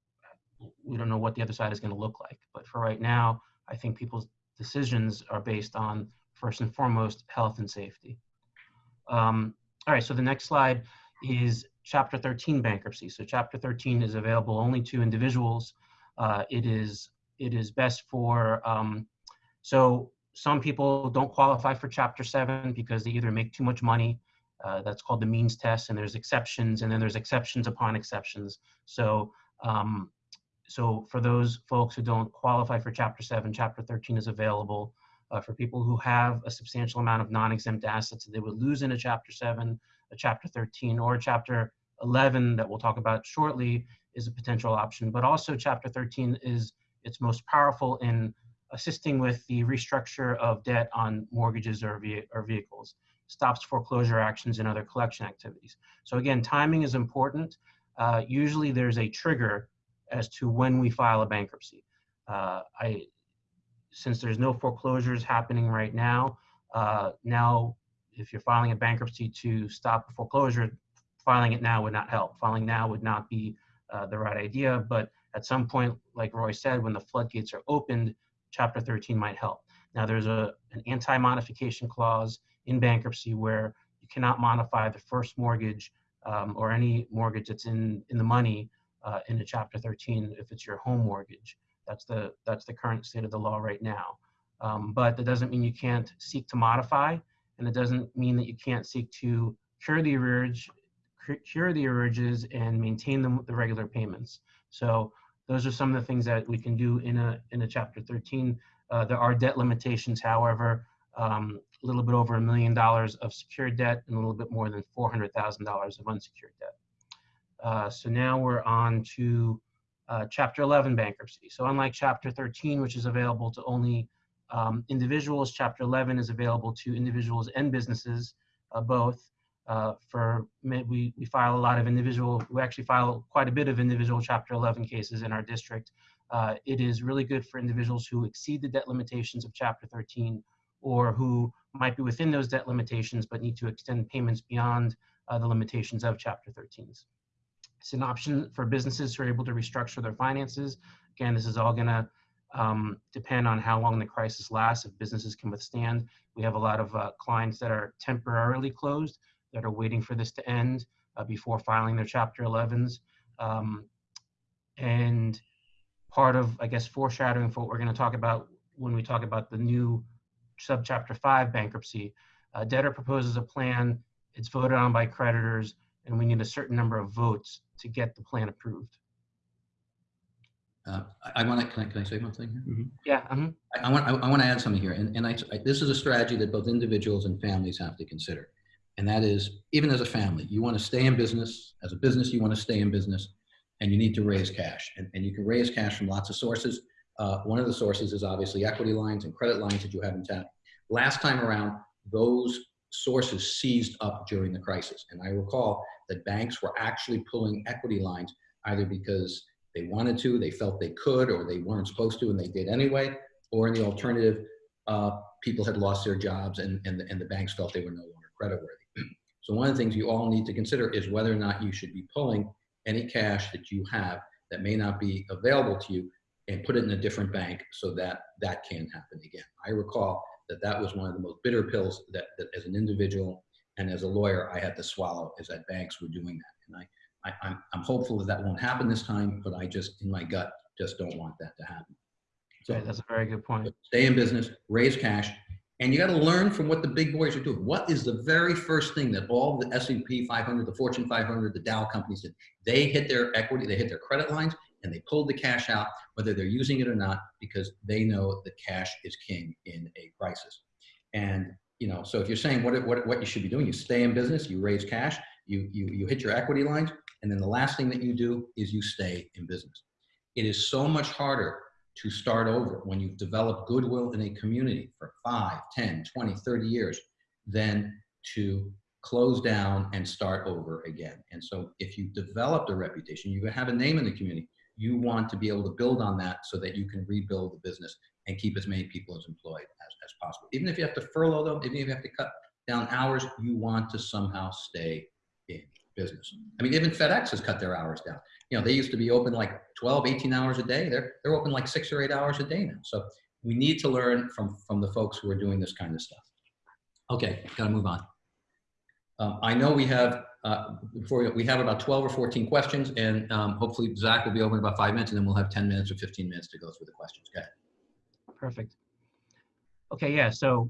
we don't know what the other side is going to look like. But for right now, I think people's decisions are based on first and foremost health and safety. Um, all right. So the next slide is Chapter 13 bankruptcy. So Chapter 13 is available only to individuals. Uh, it is it is best for um, so some people don't qualify for Chapter 7 because they either make too much money. Uh, that's called the means test, and there's exceptions, and then there's exceptions upon exceptions. So um, so for those folks who don't qualify for Chapter 7, Chapter 13 is available. Uh, for people who have a substantial amount of non-exempt assets that they would lose in a Chapter 7, a Chapter 13, or a Chapter 11 that we'll talk about shortly is a potential option. But also Chapter 13 is its most powerful in assisting with the restructure of debt on mortgages or, ve- or vehicles, stops foreclosure actions and other collection activities. So again, timing is important. Uh, usually there's a trigger as to when we file a bankruptcy. Uh, I, since there's no foreclosures happening right now, uh, now if you're filing a bankruptcy to stop a foreclosure, filing it now would not help. Filing now would not be uh, the right idea, but at some point, like Roy said, when the floodgates are opened, Chapter 13 might help. Now, there's a, an anti-modification clause in bankruptcy where you cannot modify the first mortgage um, or any mortgage that's in, in the money uh, in a Chapter 13 if it's your home mortgage. That's the, that's the current state of the law right now. Um, but that doesn't mean you can't seek to modify, and it doesn't mean that you can't seek to cure the arrearage, cure the arrearages and maintain them the regular payments. So those are some of the things that we can do in a in a Chapter 13. Uh, there are debt limitations, however, um, a little bit over a million dollars of secured debt and a little bit more than four hundred thousand dollars of unsecured debt. Uh, so now we're on to uh, Chapter 11 bankruptcy. So unlike Chapter 13, which is available to only um, individuals, Chapter 11 is available to individuals and businesses, uh, both. Uh, for we we file a lot of individual. We actually file quite a bit of individual Chapter 11 cases in our district. Uh, it is really good for individuals who exceed the debt limitations of Chapter 13, or who might be within those debt limitations but need to extend payments beyond uh, the limitations of Chapter 13s. It's an option for businesses who are able to restructure their finances. Again, this is all going to um, depend on how long the crisis lasts, if businesses can withstand. We have a lot of uh, clients that are temporarily closed that are waiting for this to end uh, before filing their Chapter 11s. Um, and part of, I guess, foreshadowing for what we're going to talk about when we talk about the new subchapter 5 bankruptcy, uh, debtor proposes a plan, it's voted on by creditors, and we need a certain number of votes to get the plan approved. Uh, I, I want to, can I, can I say one thing here? Yeah, mhm. I, I want, I, I want to add something here, and, and I, I- this is a strategy that both individuals and families have to consider. And that is, even as a family, you want to stay in business. As a business, you want to stay in business, and you need to raise cash. And, and you can raise cash from lots of sources. Uh, one of the sources is obviously equity lines and credit lines that you have in town. Last time around, those sources seized up during the crisis. And I recall that banks were actually pulling equity lines either because they wanted to, they felt they could, or they weren't supposed to, and they did anyway, or in the alternative, uh, people had lost their jobs and, and, the, and the banks felt they were no longer creditworthy. So one of the things you all need to consider is whether or not you should be pulling any cash that you have that may not be available to you and put it in a different bank so that that can happen again. I recall that that was one of the most bitter pills that, that as an individual and as a lawyer I had to swallow is that banks were doing that. And I, I, I'm, I'm hopeful that that won't happen this time, but I just, in my gut, just don't want that to happen. So that's a very good point. stay in business, raise cash, and you got to learn from what the big boys are doing. What is the very first thing that all the S&P 500, the Fortune 500, the Dow companies did? They hit their equity, they hit their credit lines, and they pulled the cash out, whether they're using it or not, because they know that cash is king in a crisis. And you know, so if you're saying what what what you should be doing, you stay in business, you raise cash, you you you hit your equity lines, and then the last thing that you do is you stay in business. It is so much harder to start over when you've developed goodwill in a community for 5, 10, 20, 30 years than to close down and start over again. And so if you've developed a reputation, you have a name in the community, you want to be able to build on that so that you can rebuild the business and keep as many people as employed as, as possible. Even if you have to furlough them, even if you have to cut down hours, you want to somehow stay in business. I mean, even FedEx has cut their hours down. You know, they used to be open like 12, 18 hours a day. They're, they're open like six or eight hours a day now. So we need to learn from, from the folks who are doing this kind of stuff. Okay, gotta move on. Um, I know we have, uh, before we, have about 12 or 14 questions and um, hopefully Zach will be over in about five minutes and then we'll have 10 minutes or 15 minutes to go through the questions. Go ahead. Perfect. Okay, yeah, so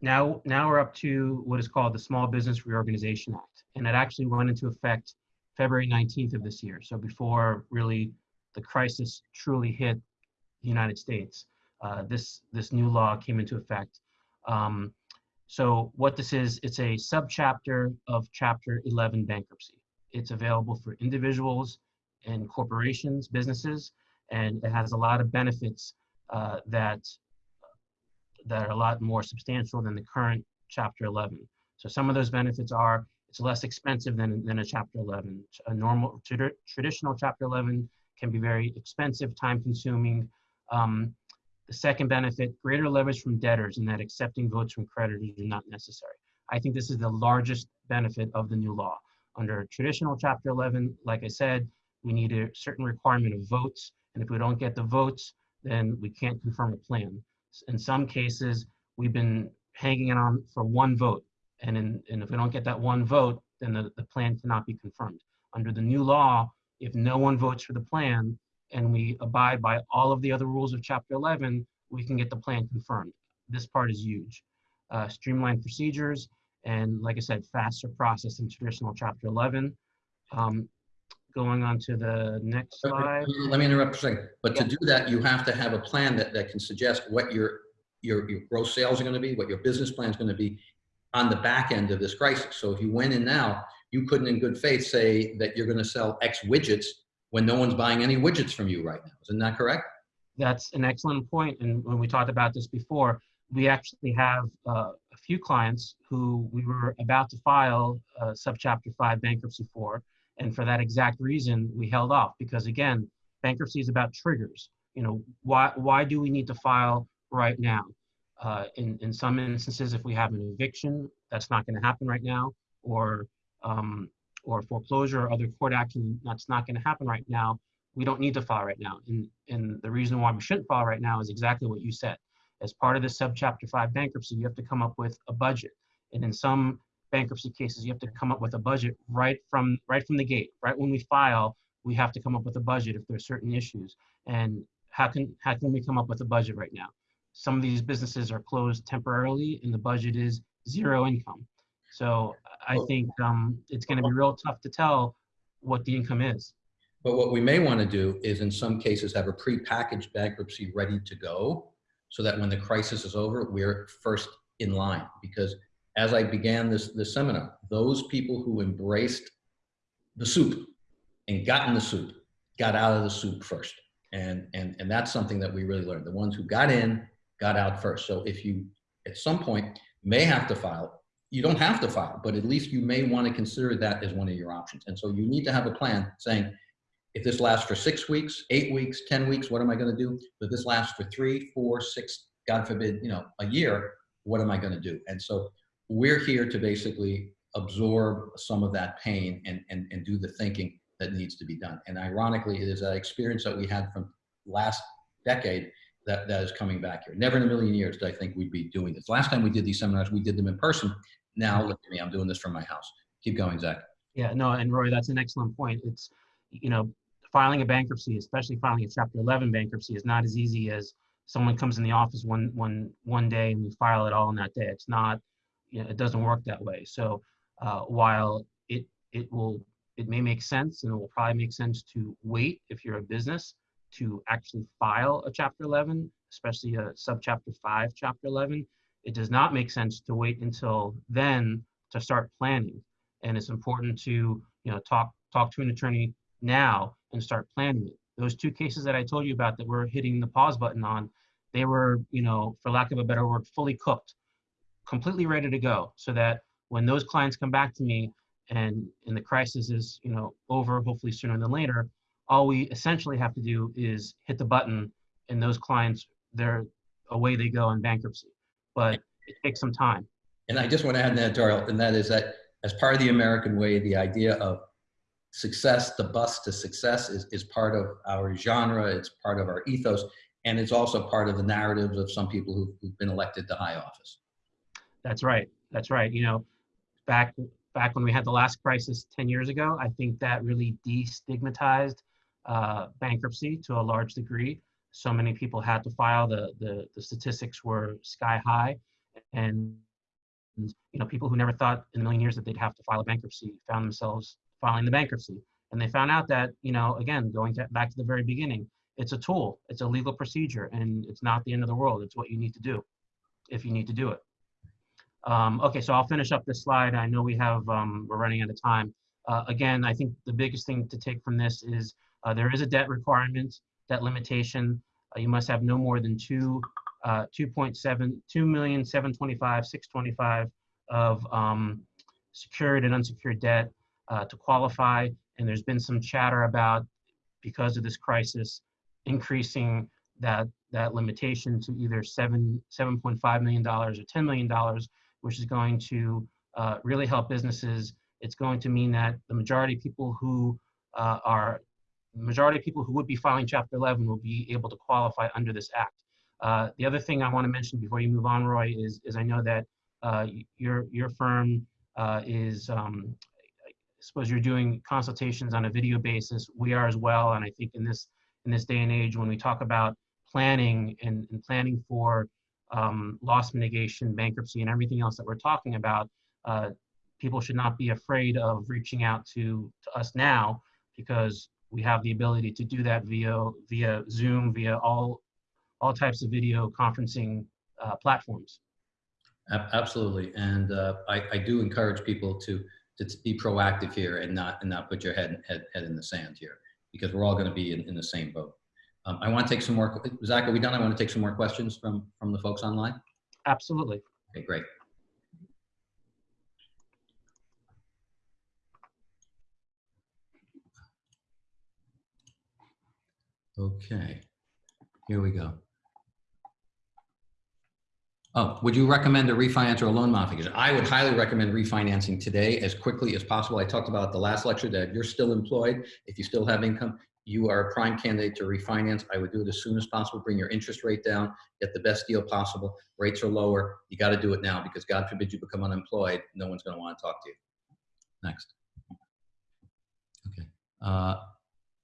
now, now we're up to what is called the Small Business Reorganization Act. And it actually went into effect February 19th of this year. So before really the crisis truly hit the United States, uh, this, this new law came into effect. Um, so what this is, it's a subchapter of Chapter 11 bankruptcy. It's available for individuals and corporations, businesses, and it has a lot of benefits uh, that that are a lot more substantial than the current Chapter 11. So some of those benefits are it's less expensive than, than a Chapter 11. A normal trad- traditional Chapter 11 can be very expensive, time consuming. Um, the second benefit, greater leverage from debtors in that accepting votes from creditors are not necessary. I think this is the largest benefit of the new law. Under traditional Chapter 11, like I said, we need a certain requirement of votes. And if we don't get the votes, then we can't confirm a plan. In some cases, we've been hanging it on for one vote. And, in, and if we don't get that one vote, then the, the plan cannot be confirmed. Under the new law, if no one votes for the plan and we abide by all of the other rules of Chapter 11, we can get the plan confirmed. This part is huge. Uh, streamlined procedures, and like I said, faster process than traditional Chapter 11. Um, going on to the next slide. Let me interrupt for a second. But to do that, you have to have a plan that, that can suggest what your, your, your gross sales are going to be, what your business plan is going to be on the back end of this crisis. So if you went in now, you couldn't in good faith say that you're going to sell X widgets when no one's buying any widgets from you right now. Isn't that correct? That's an excellent point. And when we talked about this before, we actually have uh, a few clients who we were about to file a subchapter five bankruptcy for. And for that exact reason, we held off because again, bankruptcy is about triggers. You know, why, why do we need to file right now? Uh, in, in some instances, if we have an eviction, that's not going to happen right now, or, um, or foreclosure or other court action, that's not going to happen right now. We don't need to file right now. And, and the reason why we shouldn't file right now is exactly what you said. As part of the subchapter five bankruptcy, you have to come up with a budget. And in some bankruptcy cases, you have to come up with a budget right from right from the gate. Right when we file, we have to come up with a budget if there's certain issues. And how can how can we come up with a budget right now? Some of these businesses are closed temporarily, and the budget is zero income. So I think um, it's going to be real tough to tell what the income is. But what we may want to do is in some cases have a pre-packaged bankruptcy ready to go so that when the crisis is over, we're first in line. Because as I began this, this seminar, those people who embraced the soup and got in the soup, got out of the soup first. And, and, and that's something that we really learned. The ones who got in, got out first. So if you, at some point, may have to file, you don't have to file, but at least you may want to consider that as one of your options. And so you need to have a plan saying, if this lasts for six weeks, eight weeks, 10 weeks, what am I going to do? But this lasts for three, four, six, God forbid, you know, a year, what am I going to do? And so we're here to basically absorb some of that pain and, and, and do the thinking that needs to be done. And ironically, it is that experience that we had from last decade that, that is coming back here. Never in a million years did I think we'd be doing this. Last time we did these seminars, we did them in person. Now look at me, I'm doing this from my house. Keep going, Zach. Yeah, no, and Roy, that's an excellent point. It's, you know, filing a bankruptcy, especially filing a Chapter 11 bankruptcy, is not as easy as someone comes in the office one one one day and we file it all in that day. It's not, you know, it doesn't work that way. So uh, while it it will it may make sense and it will probably make sense to wait if you're a business to actually file a Chapter 11, especially a subchapter 5 Chapter 11. It does not make sense to wait until then to start planning. And it's important to you know talk talk to an attorney now and start planning it. Those two cases that I told you about that we're hitting the pause button on, they were, you know, for lack of a better word, fully cooked, completely ready to go. So that when those clients come back to me and and the crisis is, you know, over, hopefully sooner than later, all we essentially have to do is hit the button and those clients, they're away they go in bankruptcy. But it takes some time. And I just want to add an editorial, and that is that as part of the American way, the idea of success, the bus to success is, is part of our genre, it's part of our ethos, and it's also part of the narratives of some people who've, who've been elected to high office. That's right. That's right. You know, back back when we had the last crisis 10 years ago, I think that really destigmatized uh, bankruptcy to a large degree. So many people had to file. The, the the statistics were sky high, and you know people who never thought in a million years that they'd have to file a bankruptcy found themselves filing the bankruptcy. And they found out that, you know, again, going to, back to the very beginning, it's a tool, it's a legal procedure, and it's not the end of the world. It's what you need to do if you need to do it. Um, okay, so I'll finish up this slide. I know we have, um, we're running out of time. Uh, again, I think the biggest thing to take from this is uh, there is a debt requirement, debt limitation. Uh, you must have no more than two, uh, 2.7, 2,725, 625 of um, secured and unsecured debt uh, to qualify. And there's been some chatter about, because of this crisis, increasing that, that limitation to either seven, $7.5 million or $10 million, which is going to uh, really help businesses. It's going to mean that the majority of people who uh, are, the majority of people who would be filing Chapter 11 will be able to qualify under this act. Uh, the other thing I want to mention before you move on, Roy, is, is I know that uh, your, your firm uh, is um, suppose you're doing consultations on a video basis. We are as well, and I think in this in this day and age, when we talk about planning and, and planning for um, loss mitigation, bankruptcy, and everything else that we're talking about, uh, people should not be afraid of reaching out to, to us now because we have the ability to do that via via Zoom, via all all types of video conferencing uh, platforms. Absolutely. And uh, I, I do encourage people to, to be proactive here and not, and not put your head, head, head in the sand here because we're all going to be in, in the same boat. Um, I want to take some more, Zach, are we done? I want to take some more questions from, from the folks online. Absolutely. Okay, great. Okay, here we go. Oh, would you recommend a refinance or a loan modification? I would highly recommend refinancing today as quickly as possible. I talked about the last lecture that you're still employed, if you still have income, you are a prime candidate to refinance. I would do it as soon as possible. Bring your interest rate down, get the best deal possible. Rates are lower. You got to do it now because God forbid you become unemployed. No one's going to want to talk to you. Next. Okay. Uh,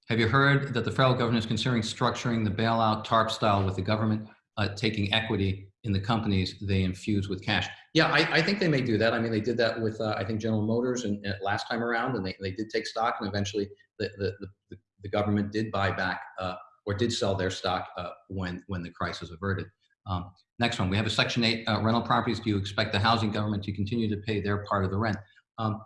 have you heard that the federal government is considering structuring the bailout TARP style with the government uh, taking equity in the companies they infuse with cash? Yeah, I, I think they may do that. I mean, they did that with, uh, I think, General Motors and, and last time around, and they, they did take stock, and eventually the, the, the, the government did buy back uh, or did sell their stock uh, when, when the crisis averted. Um, next one, we have a Section 8 uh, rental properties. Do you expect the housing government to continue to pay their part of the rent? Um,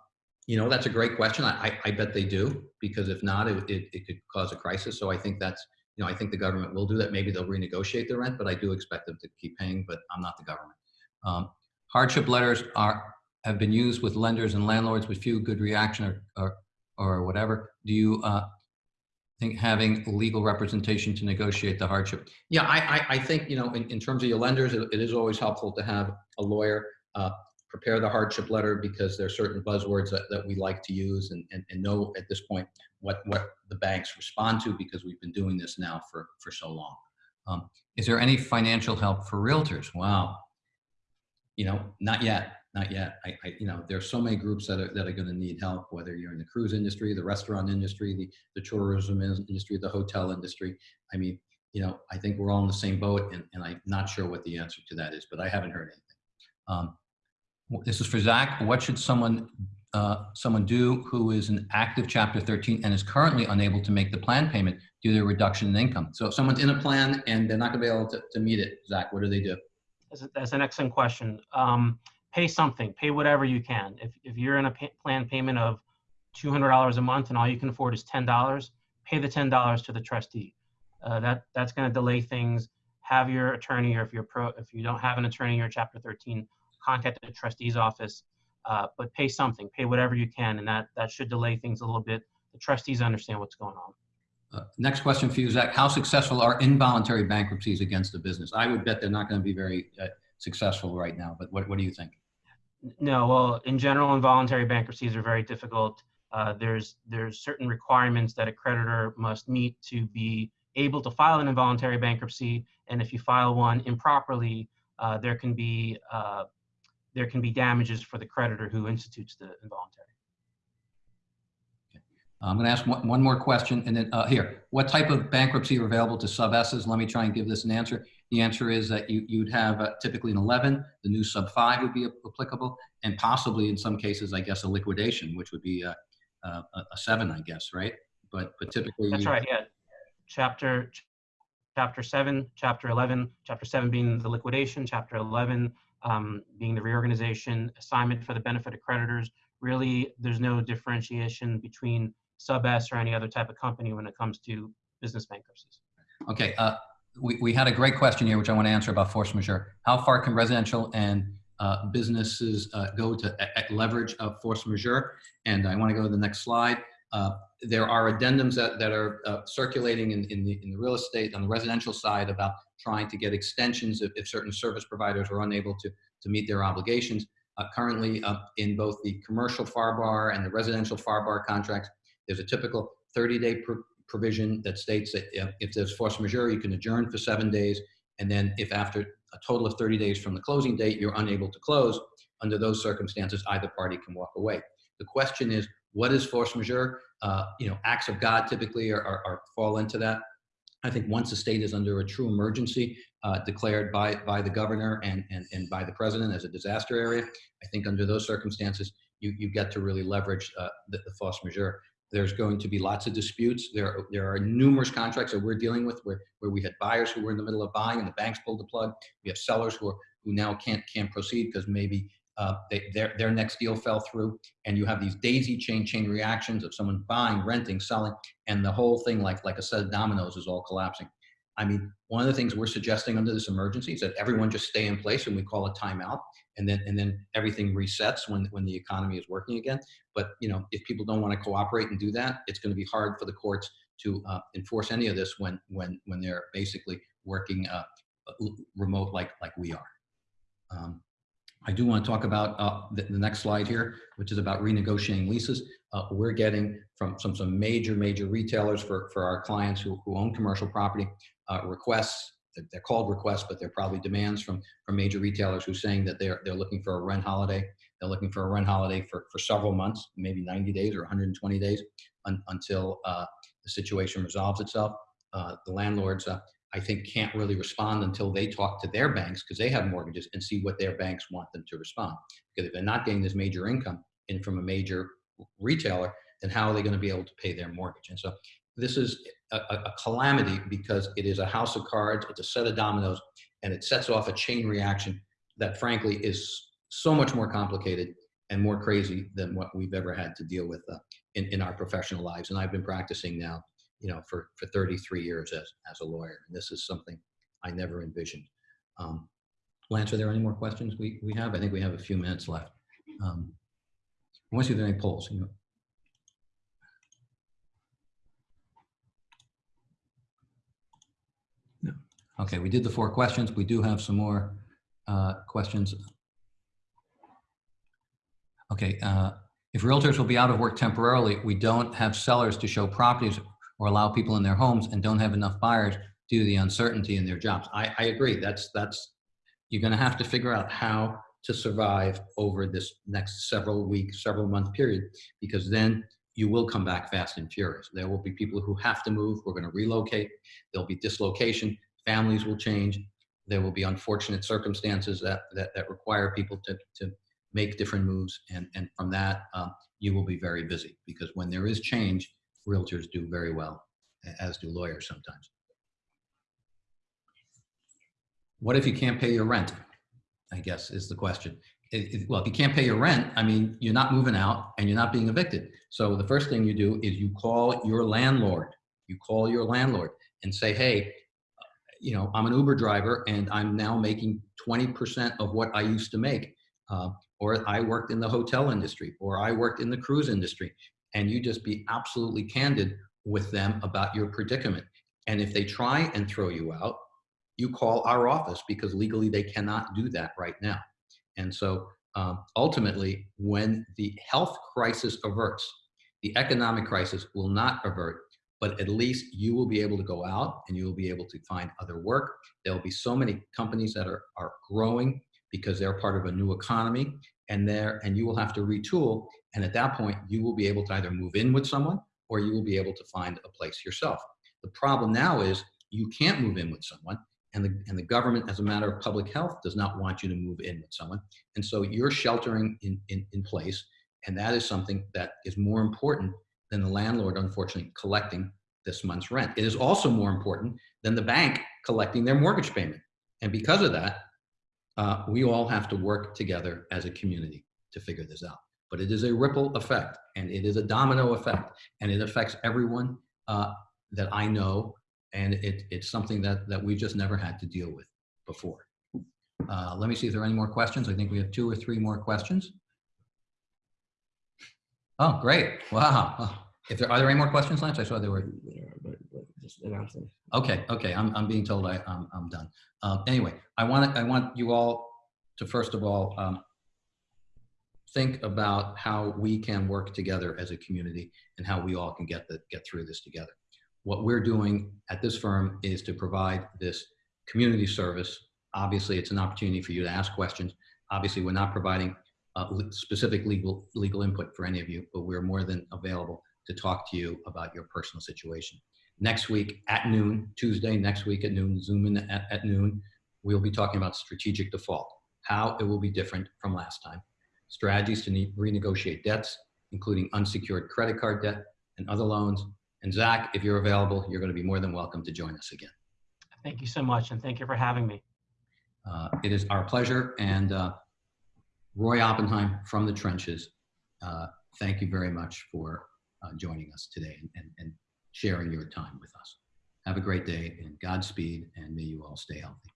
you know, that's a great question. I, I, bet they do, because if not, it, it, it could cause a crisis. So I think that's, you know, I think the government will do that. Maybe they'll renegotiate the rent, but I do expect them to keep paying, but I'm not the government. Um, hardship letters are, have been used with lenders and landlords with few good reaction or, or, or whatever. Do you uh, think having legal representation to negotiate the hardship? Yeah, I, I, I think, you know, in, in terms of your lenders, it, it is always helpful to have a lawyer uh, prepare the hardship letter because there are certain buzzwords that, that we like to use and, and, and know at this point what, what the banks respond to because we've been doing this now for, for so long. Um, is there any financial help for realtors? Wow. You know, not yet, not yet. I, I you know, there's so many groups that are, that are going to need help, whether you're in the cruise industry, the restaurant industry, the, the tourism industry, the hotel industry. I mean, you know, I think we're all in the same boat and, and I'm not sure what the answer to that is, but I haven't heard anything. Um, this is for Zach. What should someone uh, someone do who is an active Chapter 13 and is currently unable to make the plan payment due to a reduction in income? So if someone's in a plan and they're not going to be able to, to meet it, Zach, what do they do? That's, a, that's an excellent question. Um, pay something, pay whatever you can. If, if you're in a pay, plan payment of $200 a month and all you can afford is $10, pay the $10 to the trustee. Uh, that, that's going to delay things. Have your attorney, or if you're pro, if you don't have an attorney, you're Chapter 13, contact the trustee's office, uh, but pay something, pay whatever you can, and that, that should delay things a little bit. The trustees understand what's going on. Uh, next question for you, Zach. How successful are involuntary bankruptcies against a business? I would bet they're not going to be very uh, successful right now, but what, what do you think? No, well, in general, involuntary bankruptcies are very difficult. Uh, there's there's certain requirements that a creditor must meet to be able to file an involuntary bankruptcy, and if you file one improperly, uh, there can be uh, there can be damages for the creditor who institutes the involuntary. I'm going to ask one, one more question, and then uh, here, what type of bankruptcy are available to sub S's? Let me try and give this an answer. The answer is that you, you'd have uh, typically an 11, the new sub 5 would be applicable, and possibly in some cases, I guess, a liquidation, which would be a, a, a 7, I guess, right? But, but typically... That's right, yeah. Chapter, chapter 7, chapter 11, chapter 7 being the liquidation, chapter 11 um, being the reorganization, assignment for the benefit of creditors. Really, there's no differentiation between sub S or any other type of company when it comes to business bankruptcies. Okay, uh, we, we had a great question here, which I want to answer about force majeure. How far can residential and uh, businesses uh, go to leverage of force majeure? And I want to go to the next slide. Uh, there are addendums that, that are uh, circulating in, in, the, in the real estate on the residential side about trying to get extensions if, if certain service providers are unable to, to meet their obligations. Uh, currently, uh, in both the commercial FAR bar and the residential FAR bar contracts, there's a typical 30-day pr- provision that states that if, if there's force majeure, you can adjourn for seven days, and then if after a total of 30 days from the closing date, you're unable to close, under those circumstances, either party can walk away. The question is, what is force majeure? Uh, you know, acts of God typically are, are, are fall into that. I think once the state is under a true emergency uh, declared by, by the governor and, and, and by the president as a disaster area, I think under those circumstances, you, you get to really leverage uh, the, the force majeure. There's going to be lots of disputes. There, there are numerous contracts that we're dealing with where, where we had buyers who were in the middle of buying and the banks pulled the plug. We have sellers who, are, who now can't, can't proceed because maybe uh, they, their, their next deal fell through. And you have these daisy chain chain reactions of someone buying, renting, selling, and the whole thing, like, like a set of dominoes, is all collapsing. I mean, one of the things we're suggesting under this emergency is that everyone just stay in place and we call a timeout and then and then everything resets when when the economy is working again. But you know, if people don't want to cooperate and do that, it's going to be hard for the courts to uh, enforce any of this when when when they're basically working uh, remote like like we are. Um, I do want to talk about uh, the, the, next slide here, which is about renegotiating leases. Uh, we're getting from some some major major retailers for for our clients who, who own commercial property uh, requests they're called requests, but they're probably demands from, from major retailers who are saying that they're, they're looking for a rent holiday. They're looking for a rent holiday for, for several months, maybe 90 days or 120 days un, until uh, the situation resolves itself. Uh, the landlords, uh, I think, can't really respond until they talk to their banks because they have mortgages and see what their banks want them to respond. Because if they're not getting this major income in from a major retailer, then how are they going to be able to pay their mortgage? And so this is a, a, calamity because it is a house of cards, it's a set of dominoes, and it sets off a chain reaction that frankly is so much more complicated and more crazy than what we've ever had to deal with uh, in, in our professional lives. And I've been practicing now, you know, for, for 33 years as, as a lawyer. And this is something I never envisioned. Um, Lance, are there any more questions we, we have? I think we have a few minutes left. Um, to see if any polls. You know, Okay, we did the four questions. We do have some more uh, questions. Okay, uh, if realtors will be out of work temporarily, we don't have sellers to show properties or allow people in their homes and don't have enough buyers due to the uncertainty in their jobs. I, I agree. That's, that's, you're gonna have to figure out how to survive over this next several weeks, several month period, because then you will come back fast and furious. There will be people who have to move. We're going to relocate. There'll be dislocation families will change. There will be unfortunate circumstances that, that, that require people to, to make different moves. And, and from that, um, you will be very busy because when there is change, realtors do very well, as do lawyers sometimes. What if you can't pay your rent? I guess is the question. Well, if you can't pay your rent, I mean, you're not moving out and you're not being evicted. So the first thing you do is you call your landlord. You call your landlord and say, hey, you know, I'm an Uber driver and I'm now making 20% of what I used to make. Uh, or I worked in the hotel industry, or I worked in the cruise industry. And you just be absolutely candid with them about your predicament. And if they try and throw you out, you call our office because legally they cannot do that right now. And so um, ultimately, when the health crisis averts, the economic crisis will not avert but at least you will be able to go out and you will be able to find other work. There'll be so many companies that are, are growing because they're part of a new economy and there and you will have to retool. And at that point, you will be able to either move in with someone or you will be able to find a place yourself. The problem now is you can't move in with someone and the, and the government, as a matter of public health, does not want you to move in with someone. And so you're sheltering in, in, in place. And that is something that is more important than the landlord, unfortunately, collecting this month's rent. It is also more important than the bank collecting their mortgage payment. And because of that, uh, we all have to work together as a community to figure this out. But it is a ripple effect and it is a domino effect and it affects everyone uh, that I know. And it, it's something that, that we just never had to deal with before. Uh, let me see if there are any more questions. I think we have two or three more questions. Oh, great. Wow. If there, are there any more questions, Lance? I saw there were. Them. Okay, okay, I'm, I'm being told I, I'm, I'm done. Um, anyway, I want, I want you all to first of all, um, think about how we can work together as a community and how we all can get, the, get through this together. What we're doing at this firm is to provide this community service. Obviously, it's an opportunity for you to ask questions. Obviously, we're not providing uh, specific legal, legal input for any of you, but we're more than available to talk to you about your personal situation. Next week at noon, Tuesday, next week at noon, Zoom in at, at noon, we'll be talking about strategic default, how it will be different from last time, strategies to ne- renegotiate debts, including unsecured credit card debt and other loans. And Zach, if you're available, you're going to be more than welcome to join us again. Thank you so much, and thank you for having me. Uh, It is our pleasure. And uh, Roy Oppenheim from the trenches, uh, thank you very much for uh, joining us today and, and, and sharing your time with us. Have a great day and Godspeed, and may you all stay healthy.